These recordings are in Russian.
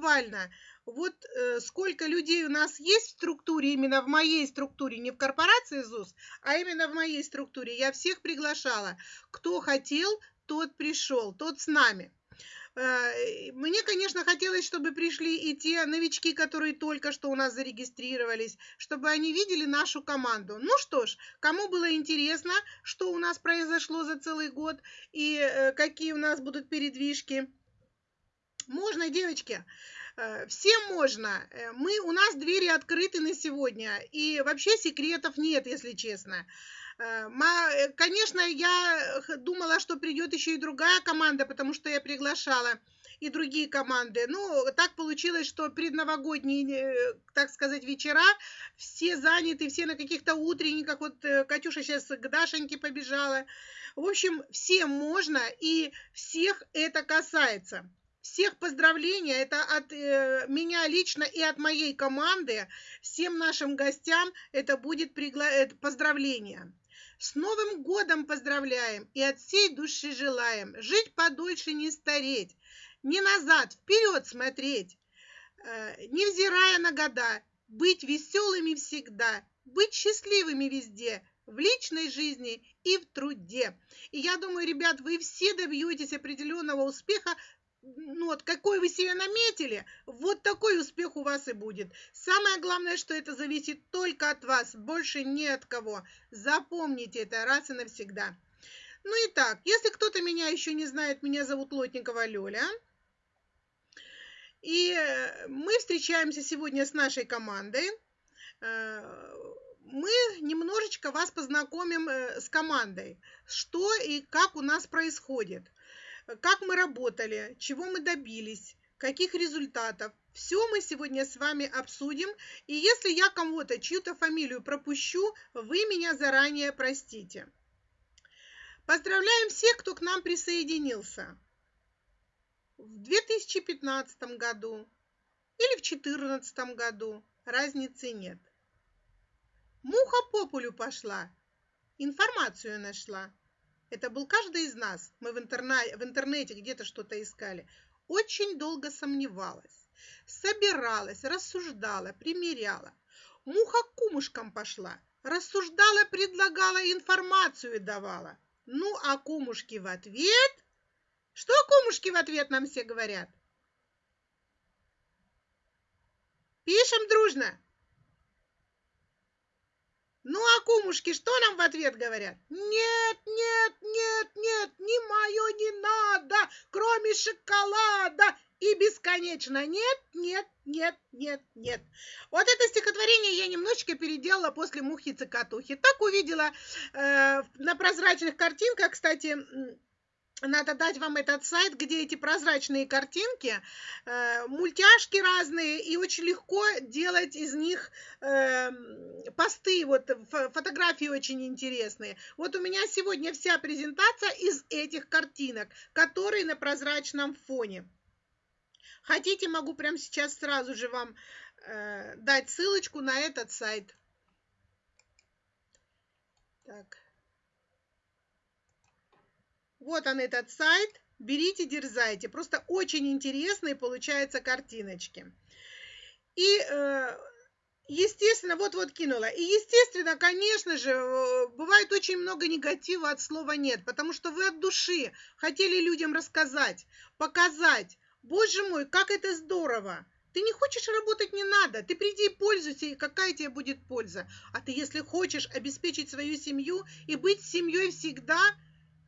буквально вот э, сколько людей у нас есть в структуре, именно в моей структуре, не в корпорации ЗУС, а именно в моей структуре. Я всех приглашала. Кто хотел, тот пришел, тот с нами. Э, мне, конечно, хотелось, чтобы пришли и те новички, которые только что у нас зарегистрировались, чтобы они видели нашу команду. Ну что ж, кому было интересно, что у нас произошло за целый год и э, какие у нас будут передвижки, можно, девочки. Э, всем можно. Мы, у нас двери открыты на сегодня. И вообще секретов нет, если честно. Э, э, конечно, я думала, что придет еще и другая команда, потому что я приглашала и другие команды. Ну, так получилось, что предновогодние, э, так сказать, вечера все заняты, все на каких-то утренниках. Вот Катюша сейчас к Дашеньке побежала. В общем, всем можно, и всех это касается. Всех поздравления, это от э, меня лично и от моей команды. Всем нашим гостям это будет пригла... поздравление. С Новым годом поздравляем и от всей души желаем жить подольше, не стареть, не назад, вперед смотреть, э, невзирая на года, быть веселыми всегда, быть счастливыми везде, в личной жизни и в труде. И я думаю, ребят, вы все добьетесь определенного успеха ну вот какой вы себе наметили, вот такой успех у вас и будет. Самое главное, что это зависит только от вас, больше ни от кого. Запомните это раз и навсегда. Ну и так, если кто-то меня еще не знает, меня зовут Лотникова Лёля. И э, мы встречаемся сегодня с нашей командой. Э, мы немножечко вас познакомим э, с командой, что и как у нас происходит – как мы работали, чего мы добились, каких результатов. Все мы сегодня с вами обсудим. И если я кому-то чью-то фамилию пропущу, вы меня заранее простите. Поздравляем всех, кто к нам присоединился. В 2015 году или в 2014 году разницы нет. Муха по полю пошла, информацию нашла это был каждый из нас, мы в, интерна... в интернете где-то что-то искали, очень долго сомневалась, собиралась, рассуждала, примеряла. Муха кумушкам пошла, рассуждала, предлагала, информацию давала. Ну, а кумушки в ответ... Что кумушки в ответ нам все говорят? Пишем дружно. Ну, а кумушки что нам в ответ говорят? Нет, нет, нет, нет, не мое не надо, кроме шоколада. И бесконечно нет, нет, нет, нет, нет. Вот это стихотворение я немножечко переделала после мухи-цикатухи. Так увидела э, на прозрачных картинках, кстати, надо дать вам этот сайт, где эти прозрачные картинки, э, мультяшки разные, и очень легко делать из них э, посты, вот фотографии очень интересные. Вот у меня сегодня вся презентация из этих картинок, которые на прозрачном фоне. Хотите, могу прямо сейчас сразу же вам э, дать ссылочку на этот сайт. Так. Вот он этот сайт. Берите, дерзайте. Просто очень интересные получаются картиночки. И, э, естественно, вот-вот кинула. И, естественно, конечно же, э, бывает очень много негатива от слова «нет», потому что вы от души хотели людям рассказать, показать. Боже мой, как это здорово! Ты не хочешь работать, не надо. Ты приди и пользуйся, и какая тебе будет польза. А ты, если хочешь обеспечить свою семью и быть семьей всегда –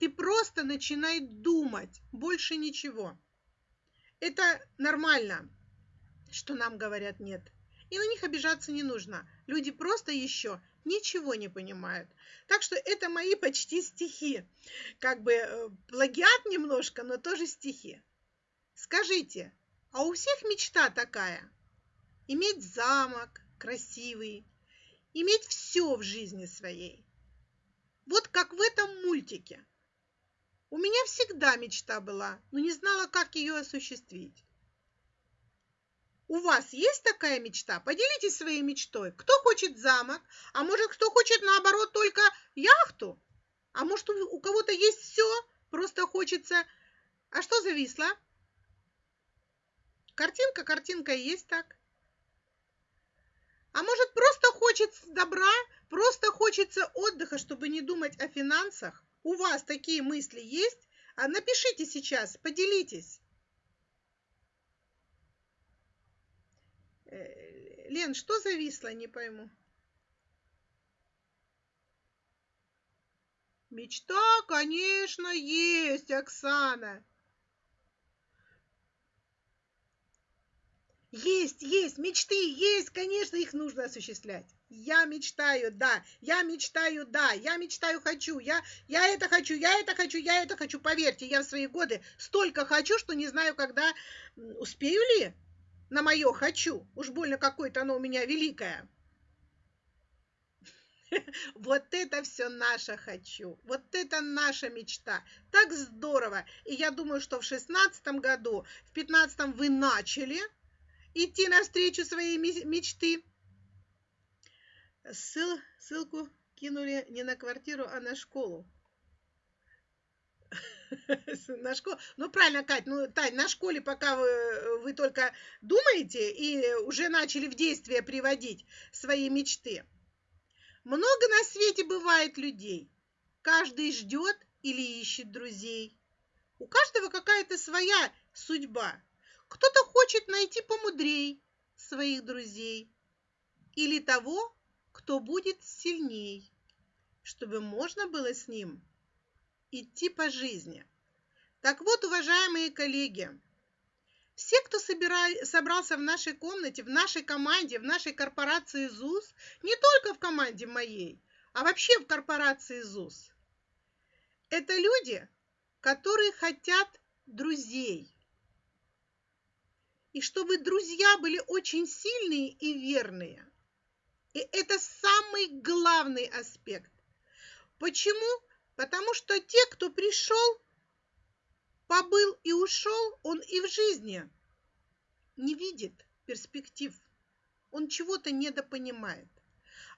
ты просто начинай думать, больше ничего. Это нормально, что нам говорят нет. И на них обижаться не нужно. Люди просто еще ничего не понимают. Так что это мои почти стихи. Как бы э, плагиат немножко, но тоже стихи. Скажите, а у всех мечта такая? Иметь замок красивый, иметь все в жизни своей. Вот как в этом мультике. У меня всегда мечта была, но не знала, как ее осуществить. У вас есть такая мечта? Поделитесь своей мечтой. Кто хочет замок, а может, кто хочет, наоборот, только яхту? А может, у кого-то есть все, просто хочется... А что зависло? Картинка, картинка есть так. А может, просто хочется добра, просто хочется отдыха, чтобы не думать о финансах? У вас такие мысли есть? А напишите сейчас, поделитесь. Э, Лен, что зависло, не пойму. Мечта, конечно, есть, Оксана. Есть, есть, мечты есть, конечно, их нужно осуществлять. Я мечтаю, да, я мечтаю, да, я мечтаю, хочу, я, я это хочу, я это хочу, я это хочу. Поверьте, я в свои годы столько хочу, что не знаю, когда успею ли на мое хочу. Уж больно какое-то оно у меня великое. Вот это все наше хочу. Вот это наша мечта. Так здорово. И я думаю, что в шестнадцатом году, в пятнадцатом вы начали – идти навстречу своей мечты. Ссыл, ссылку кинули не на квартиру, а на школу. На школу. Ну, правильно, Кать, ну, Тань, на школе, пока вы, вы только думаете и уже начали в действие приводить свои мечты. Много на свете бывает людей. Каждый ждет или ищет друзей. У каждого какая-то своя судьба. Кто-то хочет найти помудрей своих друзей или того, кто будет сильней, чтобы можно было с ним идти по жизни. Так вот, уважаемые коллеги, все, кто собирали, собрался в нашей комнате, в нашей команде, в нашей корпорации ЗУС, не только в команде моей, а вообще в корпорации ЗУС, это люди, которые хотят друзей, и чтобы друзья были очень сильные и верные. И это самый главный аспект. Почему? Потому что те, кто пришел, побыл и ушел, он и в жизни не видит перспектив. Он чего-то недопонимает.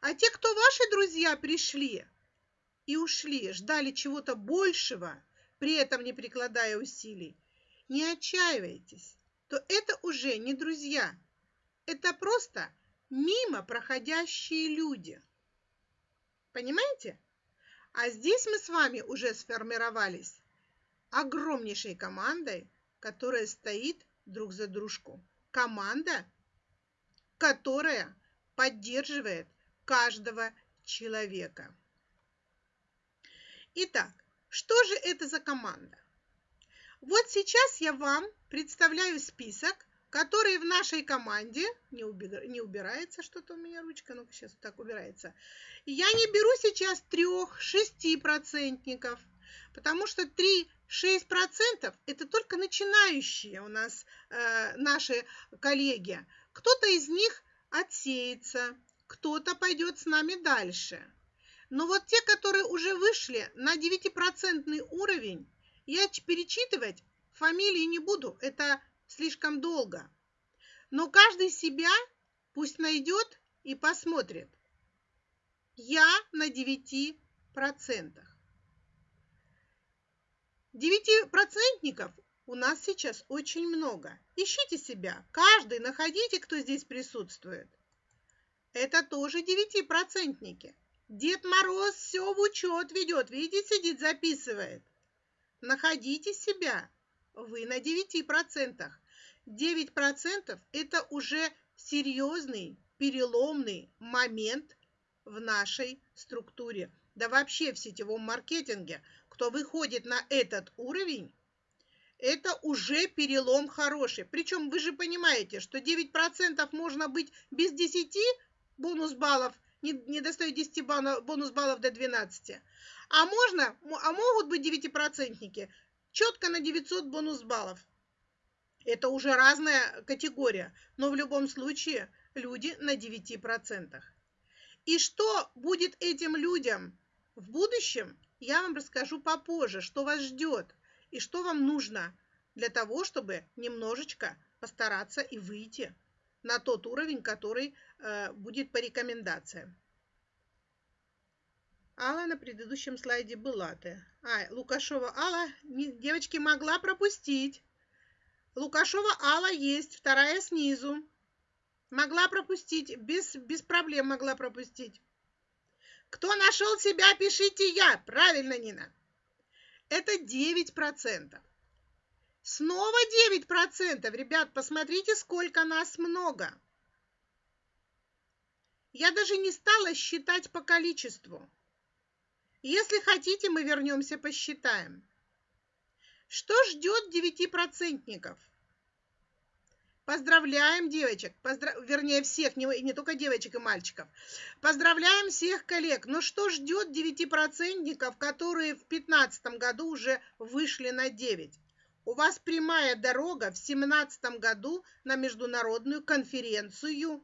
А те, кто ваши друзья пришли и ушли, ждали чего-то большего, при этом не прикладая усилий, не отчаивайтесь то это уже не друзья. Это просто мимо проходящие люди. Понимаете? А здесь мы с вами уже сформировались огромнейшей командой, которая стоит друг за дружку. Команда, которая поддерживает каждого человека. Итак, что же это за команда? Вот сейчас я вам представляю список, который в нашей команде, не, убира, не убирается что-то у меня ручка, ну-ка сейчас так убирается. Я не беру сейчас трех, шести процентников, потому что 3-6% это только начинающие у нас э, наши коллеги. Кто-то из них отсеется, кто-то пойдет с нами дальше. Но вот те, которые уже вышли на 9% уровень, я перечитывать фамилии не буду, это слишком долго. Но каждый себя пусть найдет и посмотрит. Я на 9%. Девятипроцентников у нас сейчас очень много. Ищите себя. Каждый находите, кто здесь присутствует. Это тоже девятипроцентники. Дед Мороз все в учет ведет. Видите, сидит, записывает. Находите себя. Вы на 9%. 9% это уже серьезный, переломный момент в нашей структуре. Да вообще в сетевом маркетинге. Кто выходит на этот уровень, это уже перелом хороший. Причем вы же понимаете, что 9% можно быть без 10 бонус баллов, не, не достает 10 бонус баллов до 12. А можно, а могут быть девятипроцентники четко на 900 бонус баллов. Это уже разная категория, но в любом случае люди на 9%. И что будет этим людям в будущем, я вам расскажу попозже, что вас ждет и что вам нужно для того, чтобы немножечко постараться и выйти на тот уровень, который э, будет по рекомендациям. Алла на предыдущем слайде была ты. А, Лукашова Алла, девочки, могла пропустить. Лукашова Алла есть, вторая снизу. Могла пропустить, без, без проблем могла пропустить. Кто нашел себя, пишите я. Правильно, Нина. Это 9%. Снова 9%. Ребят, посмотрите, сколько нас много. Я даже не стала считать по количеству. Если хотите, мы вернемся, посчитаем. Что ждет девятипроцентников? Поздравляем девочек, поздрав... вернее всех, не, не только девочек и мальчиков. Поздравляем всех коллег. Но что ждет девятипроцентников, которые в 2015 году уже вышли на 9? У вас прямая дорога в 2017 году на международную конференцию,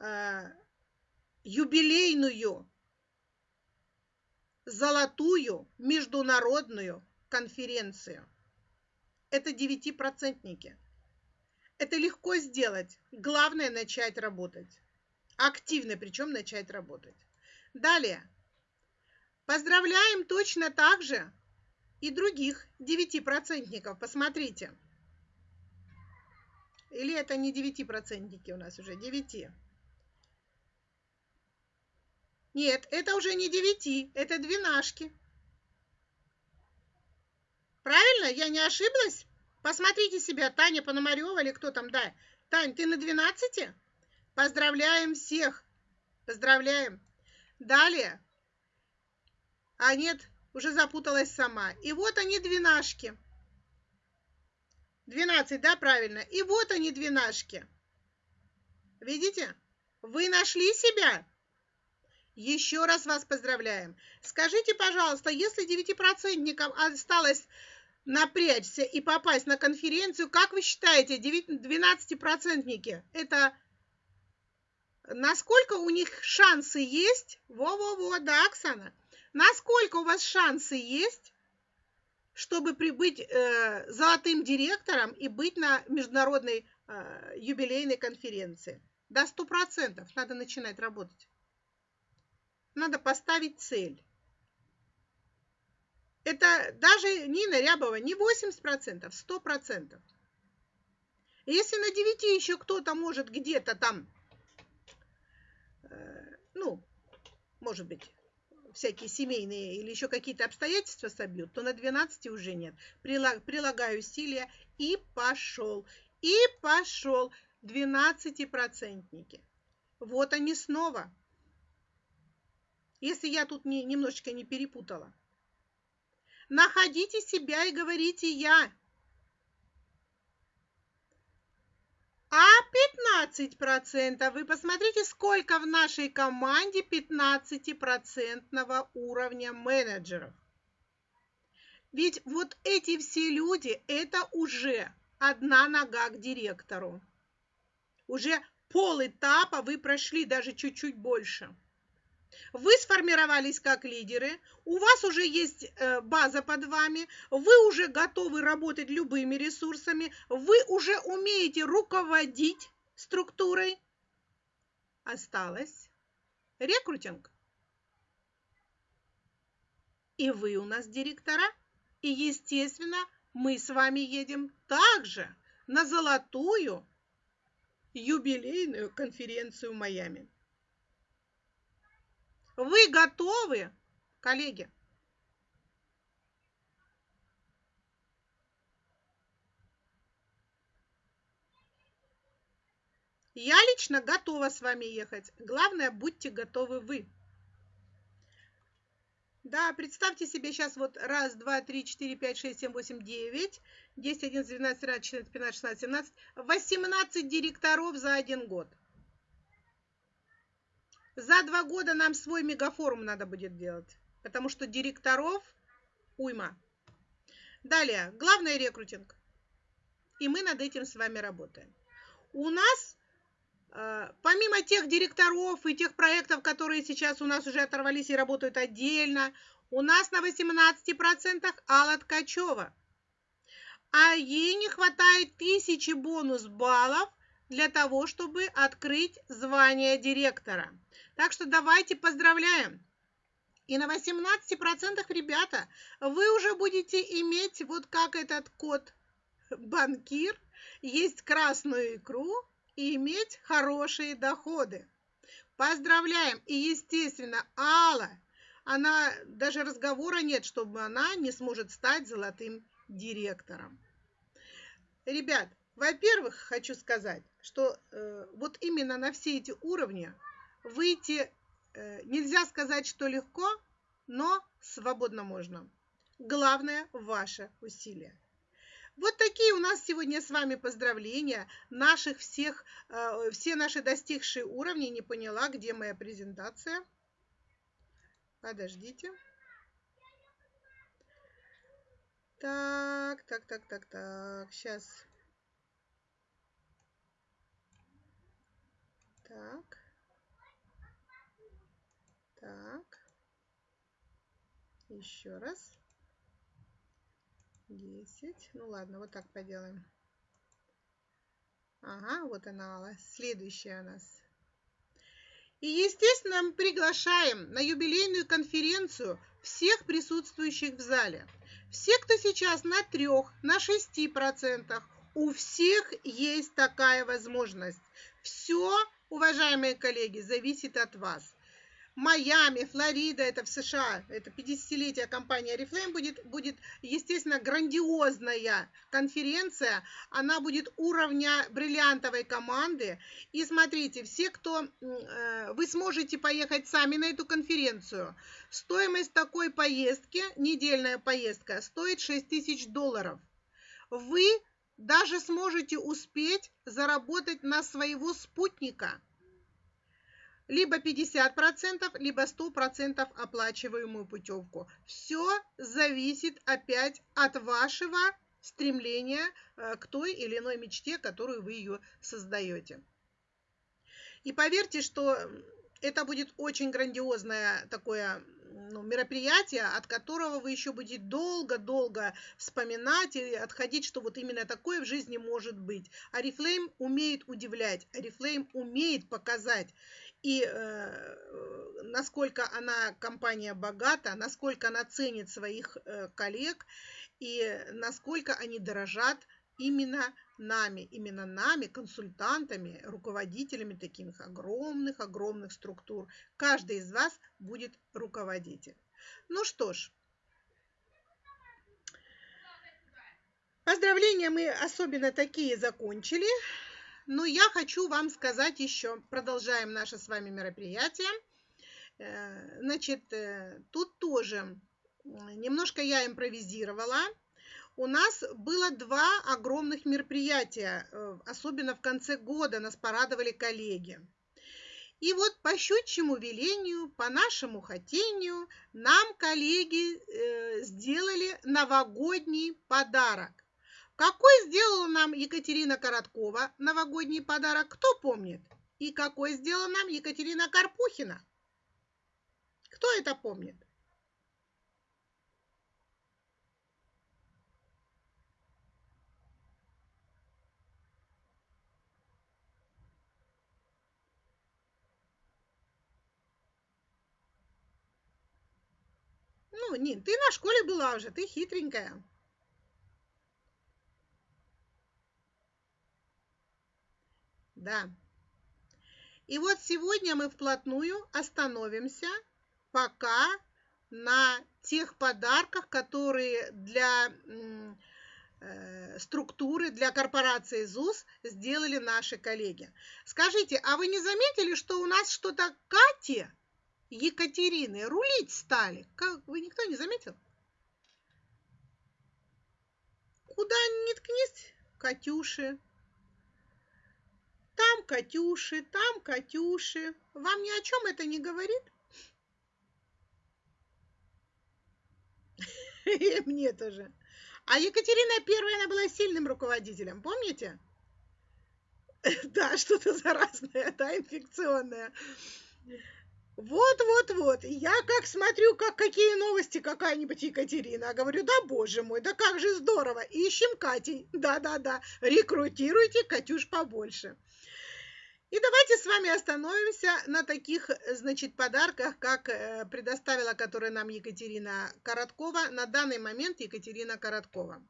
э, юбилейную золотую международную конференцию. Это девятипроцентники. Это легко сделать. Главное начать работать. Активно причем начать работать. Далее. Поздравляем точно так же и других девятипроцентников. Посмотрите. Или это не девятипроцентники у нас уже, девяти. Нет, это уже не девяти, это двенашки. Правильно? Я не ошиблась? Посмотрите себя, Таня Пономарева или кто там, да. Тань, ты на 12? Поздравляем всех. Поздравляем. Далее. А нет, уже запуталась сама. И вот они двенашки. 12, да, правильно? И вот они двенашки. Видите? Вы нашли себя? Еще раз вас поздравляем. Скажите, пожалуйста, если девятипроцентникам осталось напрячься и попасть на конференцию, как вы считаете, 12-процентники, это насколько у них шансы есть? Во-во-во, да, Оксана. Насколько у вас шансы есть, чтобы прибыть э, золотым директором и быть на международной э, юбилейной конференции? До 100% надо начинать работать надо поставить цель. Это даже Нина Рябова не 80%, 100%. Если на 9 еще кто-то может где-то там, э, ну, может быть, всякие семейные или еще какие-то обстоятельства собьют, то на 12 уже нет. Прилагаю усилия и пошел. И пошел. 12-процентники. Вот они снова если я тут не, немножечко не перепутала. Находите себя и говорите «я». А 15%, вы посмотрите, сколько в нашей команде 15% уровня менеджеров. Ведь вот эти все люди, это уже одна нога к директору. Уже пол этапа вы прошли, даже чуть-чуть больше. Вы сформировались как лидеры, у вас уже есть э, база под вами, вы уже готовы работать любыми ресурсами, вы уже умеете руководить структурой. Осталось рекрутинг. И вы у нас директора. И, естественно, мы с вами едем также на золотую юбилейную конференцию в Майами. Вы готовы, коллеги? Я лично готова с вами ехать. Главное, будьте готовы вы. Да, представьте себе сейчас вот раз, два, три, четыре, пять, шесть, семь, восемь, девять, десять, одиннадцать, двенадцать, тринадцать, четырнадцать, пятнадцать, шестнадцать, семнадцать, восемнадцать директоров за один год. За два года нам свой мегафорум надо будет делать, потому что директоров уйма. Далее, главный рекрутинг. И мы над этим с вами работаем. У нас, э, помимо тех директоров и тех проектов, которые сейчас у нас уже оторвались и работают отдельно, у нас на 18% Алла Ткачева. А ей не хватает тысячи бонус баллов для того, чтобы открыть звание директора. Так что давайте поздравляем. И на 18% ребята вы уже будете иметь вот как этот код банкир, есть красную икру и иметь хорошие доходы. Поздравляем! И, естественно, Алла, она, даже разговора нет, чтобы она не сможет стать золотым директором. Ребят, во-первых, хочу сказать, что э, вот именно на все эти уровни выйти э, нельзя сказать, что легко, но свободно можно. Главное – ваше усилие. Вот такие у нас сегодня с вами поздравления наших всех, э, все наши достигшие уровни. Не поняла, где моя презентация. Подождите. Так, так, так, так, так. Сейчас. Так. Так. Еще раз. 10. Ну ладно, вот так поделаем. Ага, вот она, следующая у нас. И, естественно, мы приглашаем на юбилейную конференцию всех присутствующих в зале. Все, кто сейчас на трех, на шести процентах, у всех есть такая возможность. Все, уважаемые коллеги, зависит от вас. Майами, Флорида, это в США, это 50-летие компании Oriflame будет, будет, естественно, грандиозная конференция. Она будет уровня бриллиантовой команды. И смотрите, все, кто... Э, вы сможете поехать сами на эту конференцию. Стоимость такой поездки, недельная поездка, стоит 6 тысяч долларов. Вы даже сможете успеть заработать на своего спутника – либо 50%, либо 100% оплачиваемую путевку. Все зависит опять от вашего стремления э, к той или иной мечте, которую вы ее создаете. И поверьте, что это будет очень грандиозное такое ну, мероприятие, от которого вы еще будете долго-долго вспоминать и отходить, что вот именно такое в жизни может быть. Арифлейм умеет удивлять, Арифлейм умеет показать и э, насколько она компания богата, насколько она ценит своих э, коллег и насколько они дорожат именно нами, именно нами, консультантами, руководителями таких огромных-огромных структур. Каждый из вас будет руководитель. Ну что ж, поздравления мы особенно такие закончили. Но я хочу вам сказать еще, продолжаем наше с вами мероприятие. Э, значит, э, тут тоже немножко я импровизировала. У нас было два огромных мероприятия, э, особенно в конце года нас порадовали коллеги. И вот по щучьему велению, по нашему хотению, нам коллеги сделали новогодний подарок. Какой сделала нам Екатерина Короткова новогодний подарок, кто помнит? И какой сделала нам Екатерина Карпухина? Кто это помнит? Ну, Нин, ты на школе была уже, ты хитренькая. Да. И вот сегодня мы вплотную остановимся пока на тех подарках, которые для э, структуры, для корпорации ЗУС сделали наши коллеги. Скажите, а вы не заметили, что у нас что-то Кате, Екатерины рулить стали? Как, вы никто не заметил? Куда ни ткнись, Катюши, там Катюши, там Катюши. Вам ни о чем это не говорит? Мне тоже. А Екатерина Первая, она была сильным руководителем, помните? Да, что-то заразное, да, инфекционное. Вот, вот, вот. Я как смотрю, как какие новости какая-нибудь Екатерина. Говорю, да боже мой, да как же здорово. Ищем Катей. Да-да-да. Рекрутируйте Катюш побольше. И давайте с вами остановимся на таких, значит, подарках, как э, предоставила, которые нам Екатерина Короткова, на данный момент Екатерина Короткова.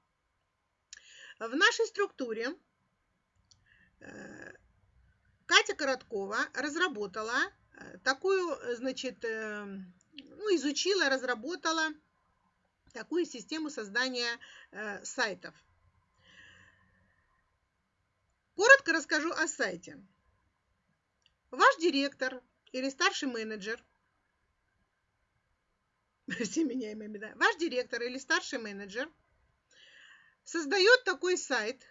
В нашей структуре э, Катя Короткова разработала э, такую, значит, ну, изучила, разработала такую систему создания сайтов. Коротко расскажу о сайте. Ваш директор или старший менеджер, все меняемые да, ваш директор или старший менеджер создает такой сайт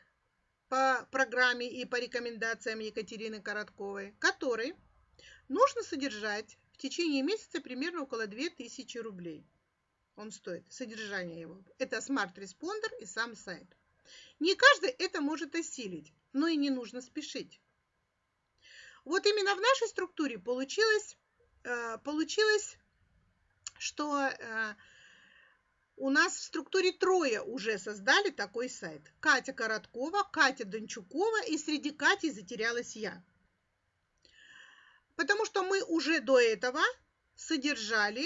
по программе и по рекомендациям Екатерины Коротковой, который нужно содержать в течение месяца примерно около 2000 рублей. Он стоит, содержание его. Это смарт-респондер и сам сайт. Не каждый это может осилить но и не нужно спешить. Вот именно в нашей структуре получилось, э, получилось что э, у нас в структуре трое уже создали такой сайт. Катя Короткова, Катя Дончукова и среди Кати затерялась я. Потому что мы уже до этого содержали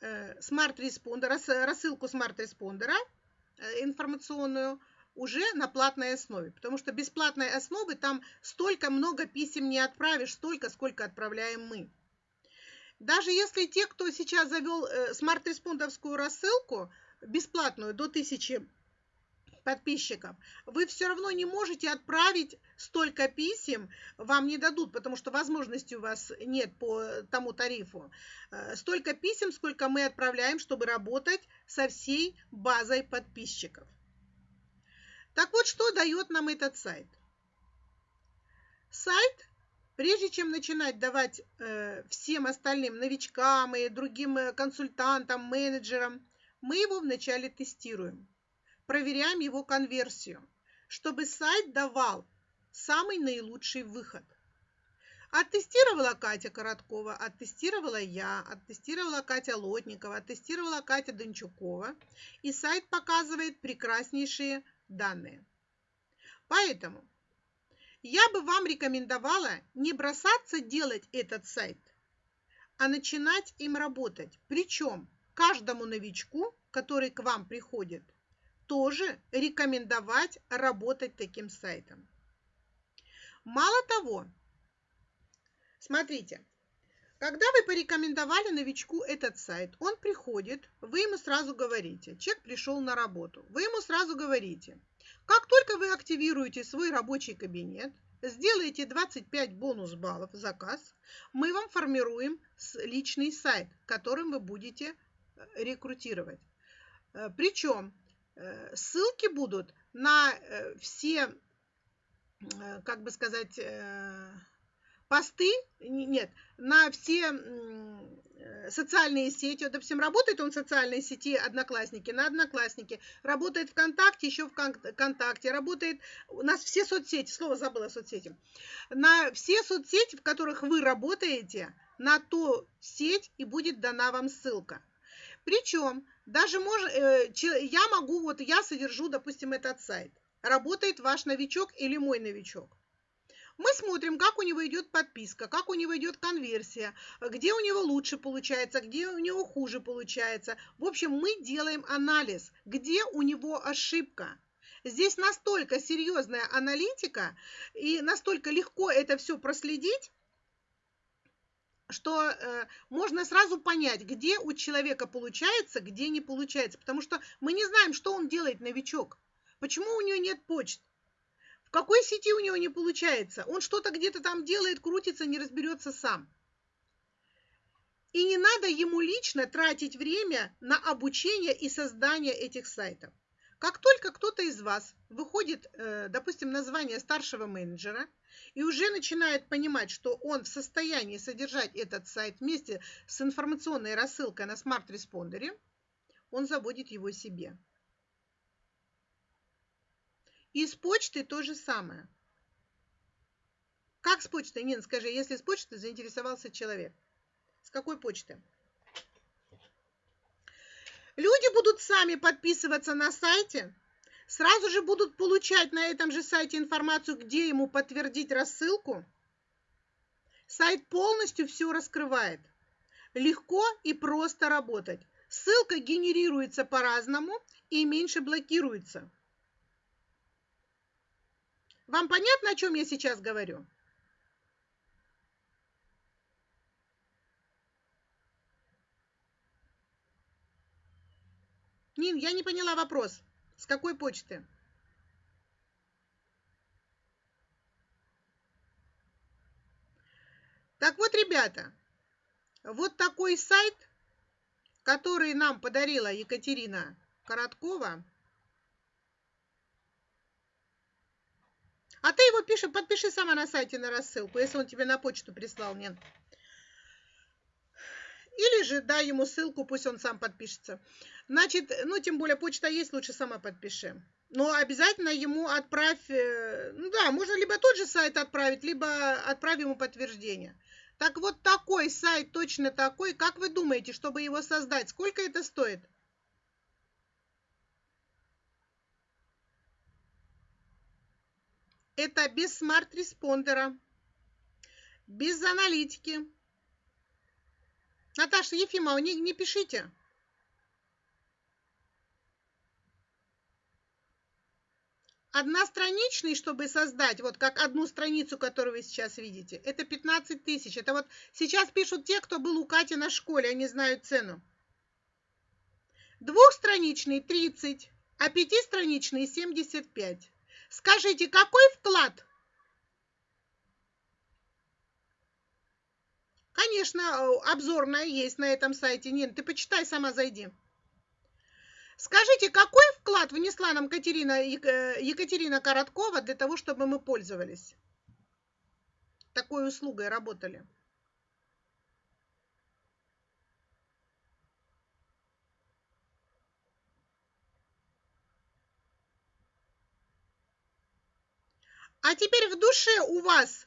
э, смарт-респондер, рассылку смарт-респондера информационную – уже на платной основе, потому что бесплатной основы там столько много писем не отправишь, столько, сколько отправляем мы. Даже если те, кто сейчас завел э, смарт-респондовскую рассылку, бесплатную, до 1000 подписчиков, вы все равно не можете отправить столько писем, вам не дадут, потому что возможности у вас нет по тому тарифу. Э, столько писем, сколько мы отправляем, чтобы работать со всей базой подписчиков. Так вот, что дает нам этот сайт? Сайт, прежде чем начинать давать э, всем остальным новичкам и другим э, консультантам, менеджерам, мы его вначале тестируем, проверяем его конверсию, чтобы сайт давал самый наилучший выход. Оттестировала Катя Короткова, оттестировала я, оттестировала Катя Лотникова, оттестировала Катя Дончукова. И сайт показывает прекраснейшие данные. Поэтому я бы вам рекомендовала не бросаться делать этот сайт, а начинать им работать. Причем каждому новичку, который к вам приходит, тоже рекомендовать работать таким сайтом. Мало того, смотрите, когда вы порекомендовали новичку этот сайт, он приходит, вы ему сразу говорите, человек пришел на работу, вы ему сразу говорите, как только вы активируете свой рабочий кабинет, сделаете 25 бонус баллов заказ, мы вам формируем личный сайт, которым вы будете э, рекрутировать. Э, Причем э, ссылки будут на все, как бы сказать, посты, нет, на все э, социальные сети. Допустим, работает он в социальной сети Одноклассники, на Одноклассники, работает ВКонтакте, еще ВКонтакте, работает, у нас все соцсети, слово забыла соцсети, на все соцсети, в которых вы работаете, на ту сеть и будет дана вам ссылка. Причем даже мож, э, я могу, вот я содержу, допустим, этот сайт. Работает ваш новичок или мой новичок. Мы смотрим, как у него идет подписка, как у него идет конверсия, где у него лучше получается, где у него хуже получается. В общем, мы делаем анализ, где у него ошибка. Здесь настолько серьезная аналитика и настолько легко это все проследить, что э, можно сразу понять, где у человека получается, где не получается. Потому что мы не знаем, что он делает, новичок. Почему у него нет почты какой сети у него не получается? Он что-то где-то там делает, крутится, не разберется сам. И не надо ему лично тратить время на обучение и создание этих сайтов. Как только кто-то из вас выходит, э, допустим, название старшего менеджера и уже начинает понимать, что он в состоянии содержать этот сайт вместе с информационной рассылкой на SmartResponder е, он заводит его себе. И с почты то же самое. Как с почтой? Нин, скажи, если с почты заинтересовался человек. С какой почты? Люди будут сами подписываться на сайте, сразу же будут получать на этом же сайте информацию, где ему подтвердить рассылку. Сайт полностью все раскрывает. Легко и просто работать. Ссылка генерируется по-разному и меньше блокируется. Вам понятно, о чем я сейчас говорю? Нин, я не поняла вопрос. С какой почты? Так вот, ребята, вот такой сайт, который нам подарила Екатерина Короткова. А ты его пиши, подпиши сама на сайте на рассылку, если он тебе на почту прислал, нет. Или же дай ему ссылку, пусть он сам подпишется. Значит, ну, тем более почта есть, лучше сама подпиши. Но обязательно ему отправь, э, ну да, можно либо тот же сайт отправить, либо отправь ему подтверждение. Так вот такой сайт, точно такой, как вы думаете, чтобы его создать, сколько это стоит? Это без SmartResponder а, без аналитики. Наташа Ефимова, не, не пишите. Одностраничный, чтобы создать, вот как одну страницу, которую вы сейчас видите, это 15 тысяч. Это вот сейчас пишут те, кто был у Кати на школе, они знают цену. Двухстраничный 30, а пятистраничный 75. Скажите, какой вклад? Конечно, обзорная есть на этом сайте. Нин, ты почитай, сама зайди. Скажите, какой вклад внесла нам Катерина, э, Екатерина Короткова для того, чтобы мы пользовались такой услугой, работали? А теперь в душе у вас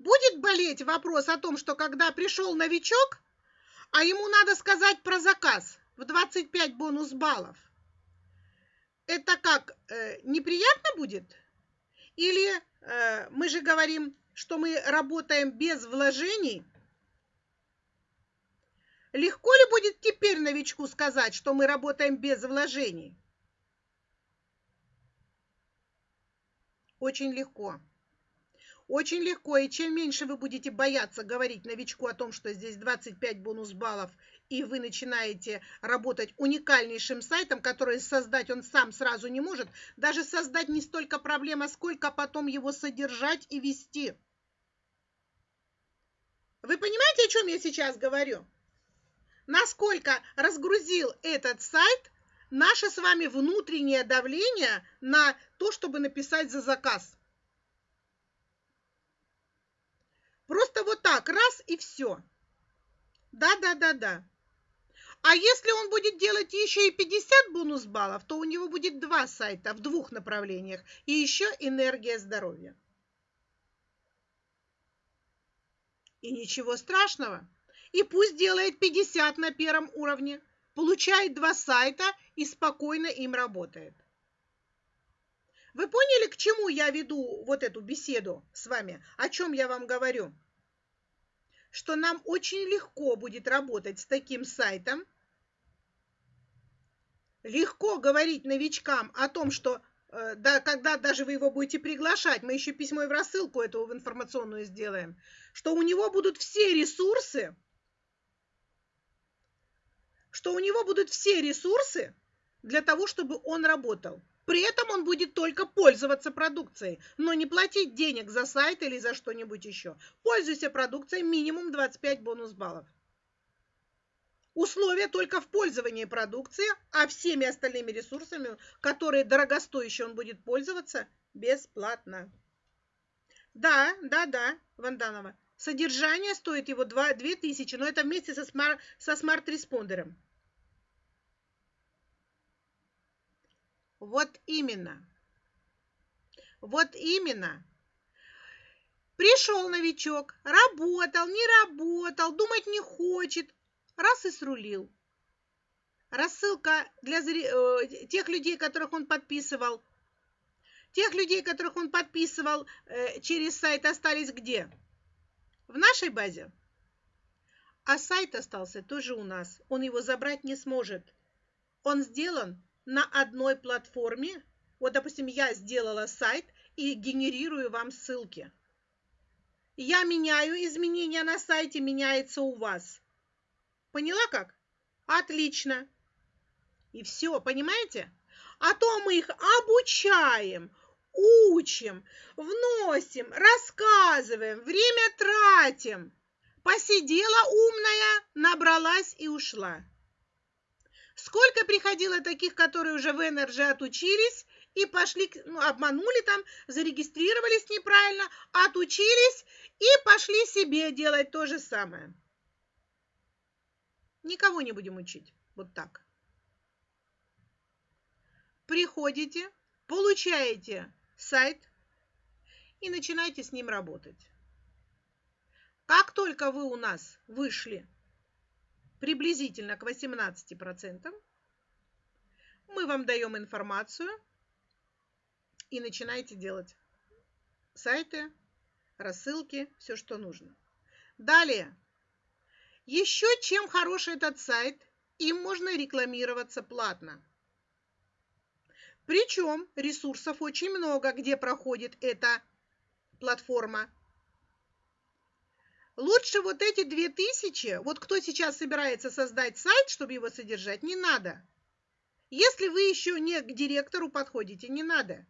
будет болеть вопрос о том, что когда пришел новичок, а ему надо сказать про заказ в 25 бонус баллов, это как, э, неприятно будет? Или э, мы же говорим, что мы работаем без вложений? Легко ли будет теперь новичку сказать, что мы работаем без вложений? Очень легко. Очень легко, и чем меньше вы будете бояться говорить новичку о том, что здесь 25 бонус баллов и вы начинаете работать уникальнейшим сайтом, который создать он сам сразу не может, даже создать не столько проблема, сколько потом его содержать и вести. Вы понимаете, о чем я сейчас говорю? Насколько разгрузил этот сайт наше с вами внутреннее давление на то, чтобы написать за заказ. Просто вот так, раз и все. Да, да, да, да. А если он будет делать еще и 50 бонус баллов, то у него будет два сайта в двух направлениях и еще энергия здоровья. И ничего страшного. И пусть делает 50 на первом уровне, получает два сайта и спокойно им работает. Вы поняли, к чему я веду вот эту беседу с вами? О чем я вам говорю? что нам очень легко будет работать с таким сайтом. Легко говорить новичкам о том, что э, да, когда даже вы его будете приглашать, мы еще письмо и в рассылку эту в информационную сделаем, что у него будут все ресурсы, что у него будут все ресурсы для того, чтобы он работал. При этом он будет только пользоваться продукцией, но не платить денег за сайт или за что-нибудь еще. Пользуйся продукцией минимум 25 бонус баллов. Условия только в пользовании продукции, а всеми остальными ресурсами, которые дорогостоящие он будет пользоваться, бесплатно. Да, да, да, Ванданова. Содержание стоит его 2, 2000, но это вместе со, смар, со Вот именно. Вот именно. Пришел новичок, работал, не работал, думать не хочет, раз и срулил. Рассылка для э, тех людей, которых он подписывал, тех людей, которых он подписывал э, через сайт, остались где? В нашей базе. А сайт остался тоже у нас. Он его забрать не сможет. Он сделан на одной платформе. Вот, допустим, я сделала сайт, и генерирую вам ссылки. Я меняю изменения на сайте, меняется у вас. Поняла как? Отлично. И все, понимаете? А то мы их обучаем, учим, вносим, рассказываем, время тратим. Посидела умная, набралась и ушла. Сколько приходило таких, которые уже в Energy отучились и пошли, ну, обманули там, зарегистрировались неправильно, отучились и пошли себе делать то же самое. Никого не будем учить. Вот так. Приходите, получаете сайт и начинайте с ним работать. Как только вы у нас вышли приблизительно к 18%, мы вам даем информацию и начинайте делать сайты, рассылки, все, что нужно. Далее. Еще чем хорош этот сайт, им можно рекламироваться платно. Причем ресурсов очень много, где проходит эта платформа. Лучше вот эти две тысячи, вот кто сейчас собирается создать сайт, чтобы его содержать, не надо. Если вы еще не к директору подходите, не надо.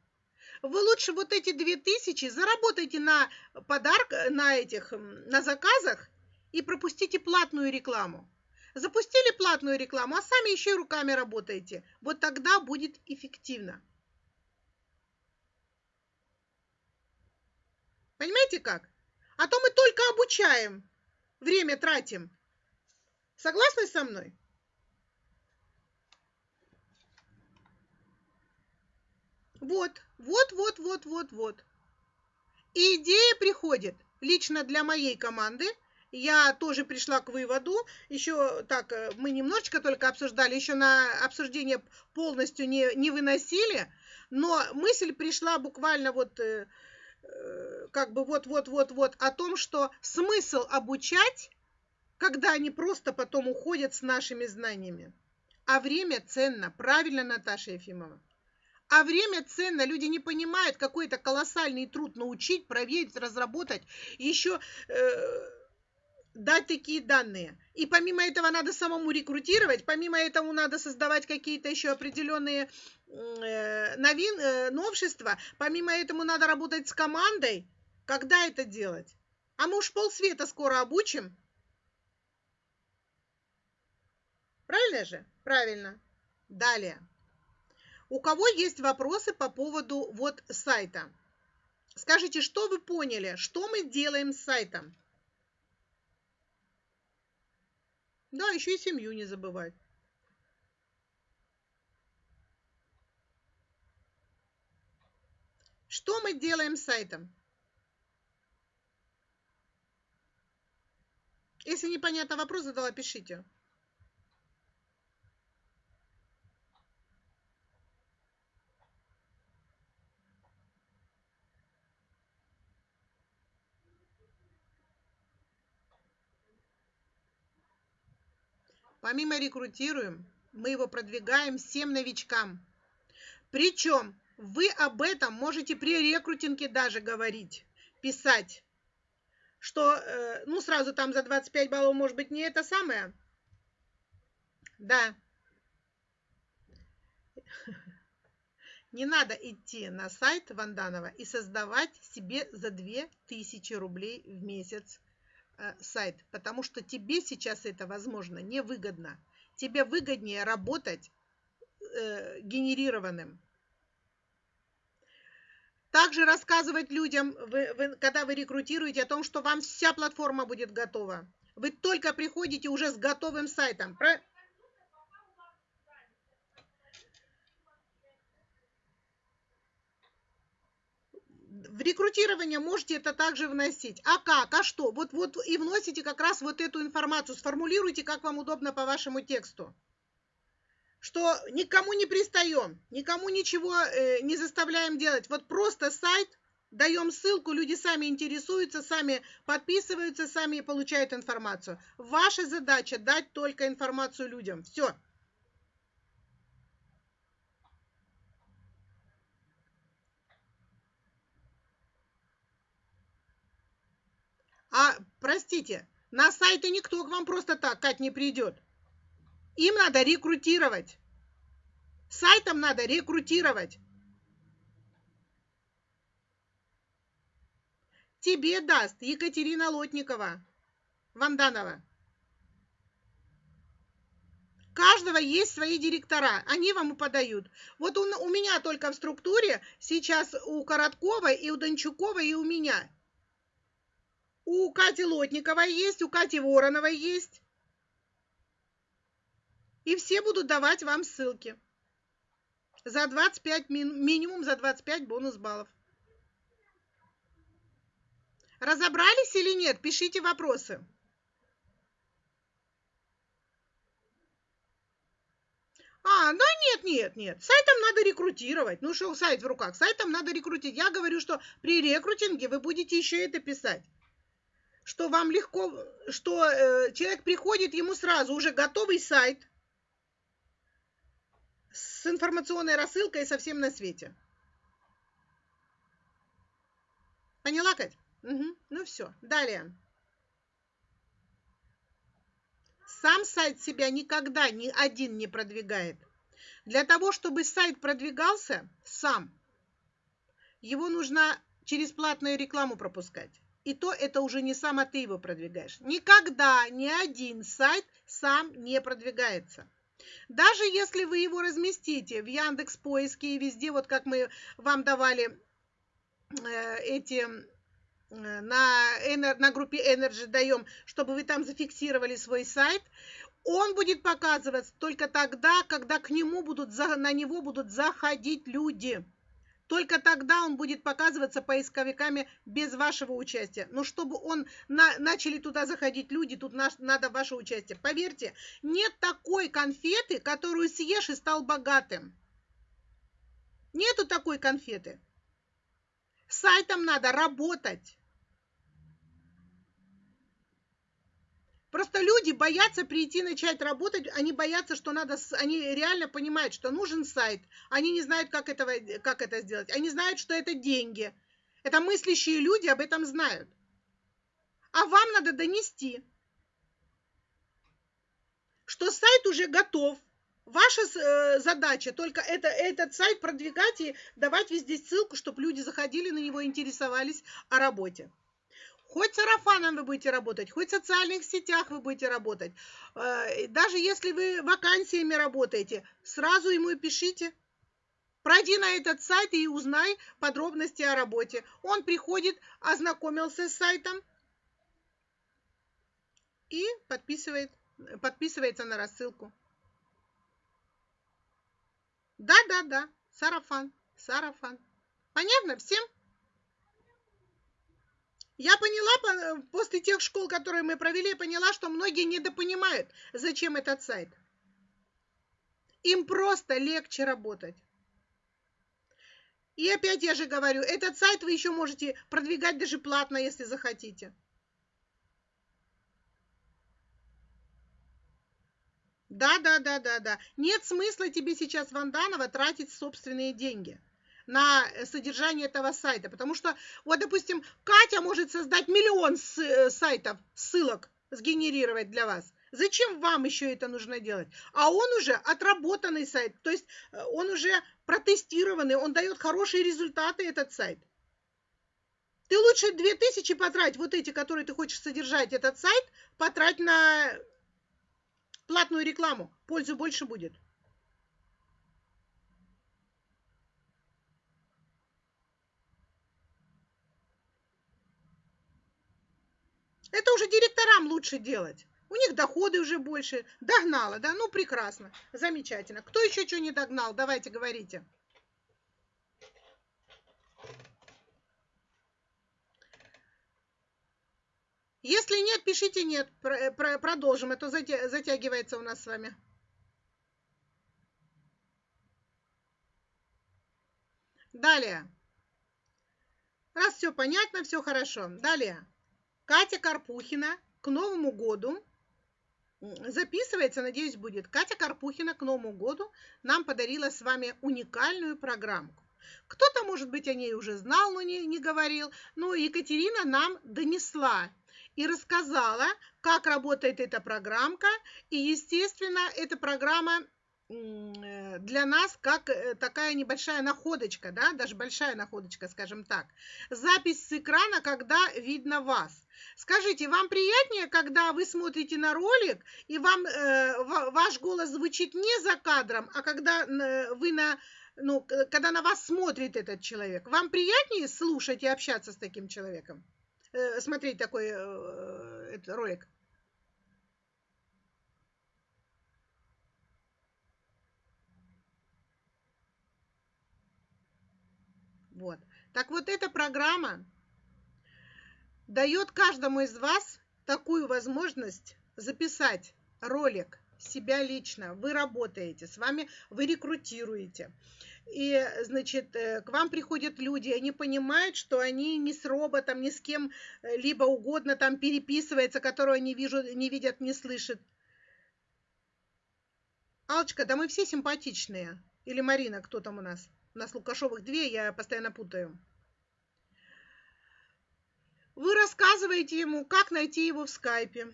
Вы лучше вот эти две тысячи заработайте на подарок, на этих, на заказах и пропустите платную рекламу. Запустили платную рекламу, а сами еще и руками работаете. Вот тогда будет эффективно. Понимаете как? А то мы только обучаем, время тратим. Согласны со мной? Вот, вот, вот, вот, вот, вот. И идея приходит лично для моей команды. Я тоже пришла к выводу, еще так, э, мы немножечко только обсуждали, еще на обсуждение полностью не, не выносили, но мысль пришла буквально вот э, как бы вот-вот-вот-вот о том, что смысл обучать, когда они просто потом уходят с нашими знаниями. А время ценно. Правильно, Наташа Ефимова. А время ценно. Люди не понимают, какой это колоссальный труд научить, проверить, разработать. Еще э, дать такие данные. И помимо этого надо самому рекрутировать, помимо этого надо создавать какие-то еще определенные э, новин, э, новшества, помимо этого надо работать с командой. Когда это делать? А мы уж полсвета скоро обучим. Правильно же? Правильно. Далее. У кого есть вопросы по поводу вот сайта? Скажите, что вы поняли, что мы делаем с сайтом? Да, еще и семью не забывать. Что мы делаем с сайтом? Если непонятно вопрос задала, пишите. Помимо рекрутируем, мы его продвигаем всем новичкам. Причем вы об этом можете при рекрутинге даже говорить, писать, что, э, ну, сразу там за 25 баллов, может быть, не это самое. Да. Не надо идти на сайт Ванданова и создавать себе за 2000 рублей в месяц сайт, потому что тебе сейчас это, возможно, невыгодно. Тебе выгоднее работать э, генерированным. Также рассказывать людям, вы, вы, когда вы рекрутируете, о том, что вам вся платформа будет готова. Вы только приходите уже с готовым сайтом. Про... в рекрутирование можете это также вносить. А как? А что? Вот, вот и вносите как раз вот эту информацию. Сформулируйте, как вам удобно по вашему тексту. Что никому не пристаем, никому ничего э, не заставляем делать. Вот просто сайт, даем ссылку, люди сами интересуются, сами подписываются, сами получают информацию. Ваша задача дать только информацию людям. Все. А, простите, на сайты никто к вам просто так, Кать, не придет. Им надо рекрутировать. Сайтам надо рекрутировать. Тебе даст Екатерина Лотникова, Ванданова. каждого есть свои директора, они вам и подают. Вот у, у меня только в структуре сейчас у Короткова и у Дончукова и у меня. У Кати Лотниковой есть, у Кати Вороновой есть. И все будут давать вам ссылки. За 25, минимум за 25 бонус баллов. Разобрались или нет? Пишите вопросы. А, ну нет, нет, нет. Сайтом надо рекрутировать. Ну что, сайт в руках. Сайтом надо рекрутировать. Я говорю, что при рекрутинге вы будете еще это писать. Что вам легко, что э, человек приходит, ему сразу уже готовый сайт с информационной рассылкой совсем на свете. Поняла, Кать? Угу. Ну все, далее. Сам сайт себя никогда ни один не продвигает. Для того, чтобы сайт продвигался сам, его нужно через платную рекламу пропускать. И то это уже не сам, а ты его продвигаешь. Никогда ни один сайт сам не продвигается. Даже если вы его разместите в Яндекс поиске и везде, вот как мы вам давали э, эти Э, на, на группе Energy даем, чтобы вы там зафиксировали свой сайт, он будет показываться только тогда, когда к нему будут, на него будут заходить люди. Только тогда он будет показываться поисковиками без вашего участия. Но чтобы он на, начали туда заходить люди, тут наш, надо ваше участие. Поверьте, нет такой конфеты, которую съешь и стал богатым. Нету такой конфеты. Сайтом надо работать. Просто люди боятся прийти начать работать, они боятся, что надо, они реально понимают, что нужен сайт, они не знают, как, этого, как это сделать, они знают, что это деньги. Это мыслящие люди об этом знают. А вам надо донести, что сайт уже готов. Ваша э, задача только это, этот сайт продвигать и давать везде ссылку, чтобы люди заходили на него, интересовались о работе. Хоть сарафаном вы будете работать, хоть в социальных сетях вы будете работать. Э, даже если вы вакансиями работаете, сразу ему и пишите. Пройди на этот сайт и узнай подробности о работе. Он приходит, ознакомился с сайтом и подписывает, подписывается на рассылку. Да, да, да, сарафан, сарафан. Понятно всем? Я поняла, после тех школ, которые мы провели, я поняла, что многие недопонимают, зачем этот сайт. Им просто легче работать. И опять я же говорю, этот сайт вы еще можете продвигать даже платно, если захотите. Да, да, да, да, да. Нет смысла тебе сейчас, Ванданова, тратить собственные деньги на содержание этого сайта. Потому что, вот, допустим, Катя может создать миллион э, сайтов, ссылок сгенерировать для вас. Зачем вам еще это нужно делать? А он уже отработанный сайт, то есть э, он уже протестированный, он дает хорошие результаты, этот сайт. Ты лучше 2000 потрать, вот эти, которые ты хочешь содержать, этот сайт, потрать на платную рекламу. Пользу больше будет. Это уже директорам лучше делать. У них доходы уже больше. Догнала, да? Ну, прекрасно. Замечательно. Кто еще что не догнал? Давайте, говорите. Если нет, пишите нет. Продолжим. Это затягивается у нас с вами. Далее. Раз все понятно, все хорошо. Далее. Катя Карпухина к Новому году записывается, надеюсь, будет. Катя Карпухина к Новому году нам подарила с вами уникальную программку. Кто-то, может быть, о ней уже знал, но не, не говорил. Но Екатерина нам донесла. и рассказала, как работает эта программка. И, естественно, эта программа для нас как э, такая небольшая находочка, да, даже большая находочка, скажем так. Запись с экрана, когда видно вас. Скажите, вам приятнее, когда вы смотрите на ролик, и вам э, ваш голос звучит не за кадром, а когда э, вы на, ну, когда на вас смотрит этот человек? Вам приятнее слушать и общаться с таким человеком? Э, смотреть такой э, ролик? Вот. Так вот, эта программа дает каждому из вас такую возможность записать ролик себя лично. Вы работаете, с вами вы рекрутируете. И, значит, э, к вам приходят люди, они понимают, что они не с роботом, ни с кем э, либо угодно там переписывается, которого они вижу, не видят, не слышат. Алчка, да мы все симпатичные. Или Марина, кто там у нас? У нас Лукашовых две, я постоянно путаю. Вы рассказываете ему, как найти его в скайпе.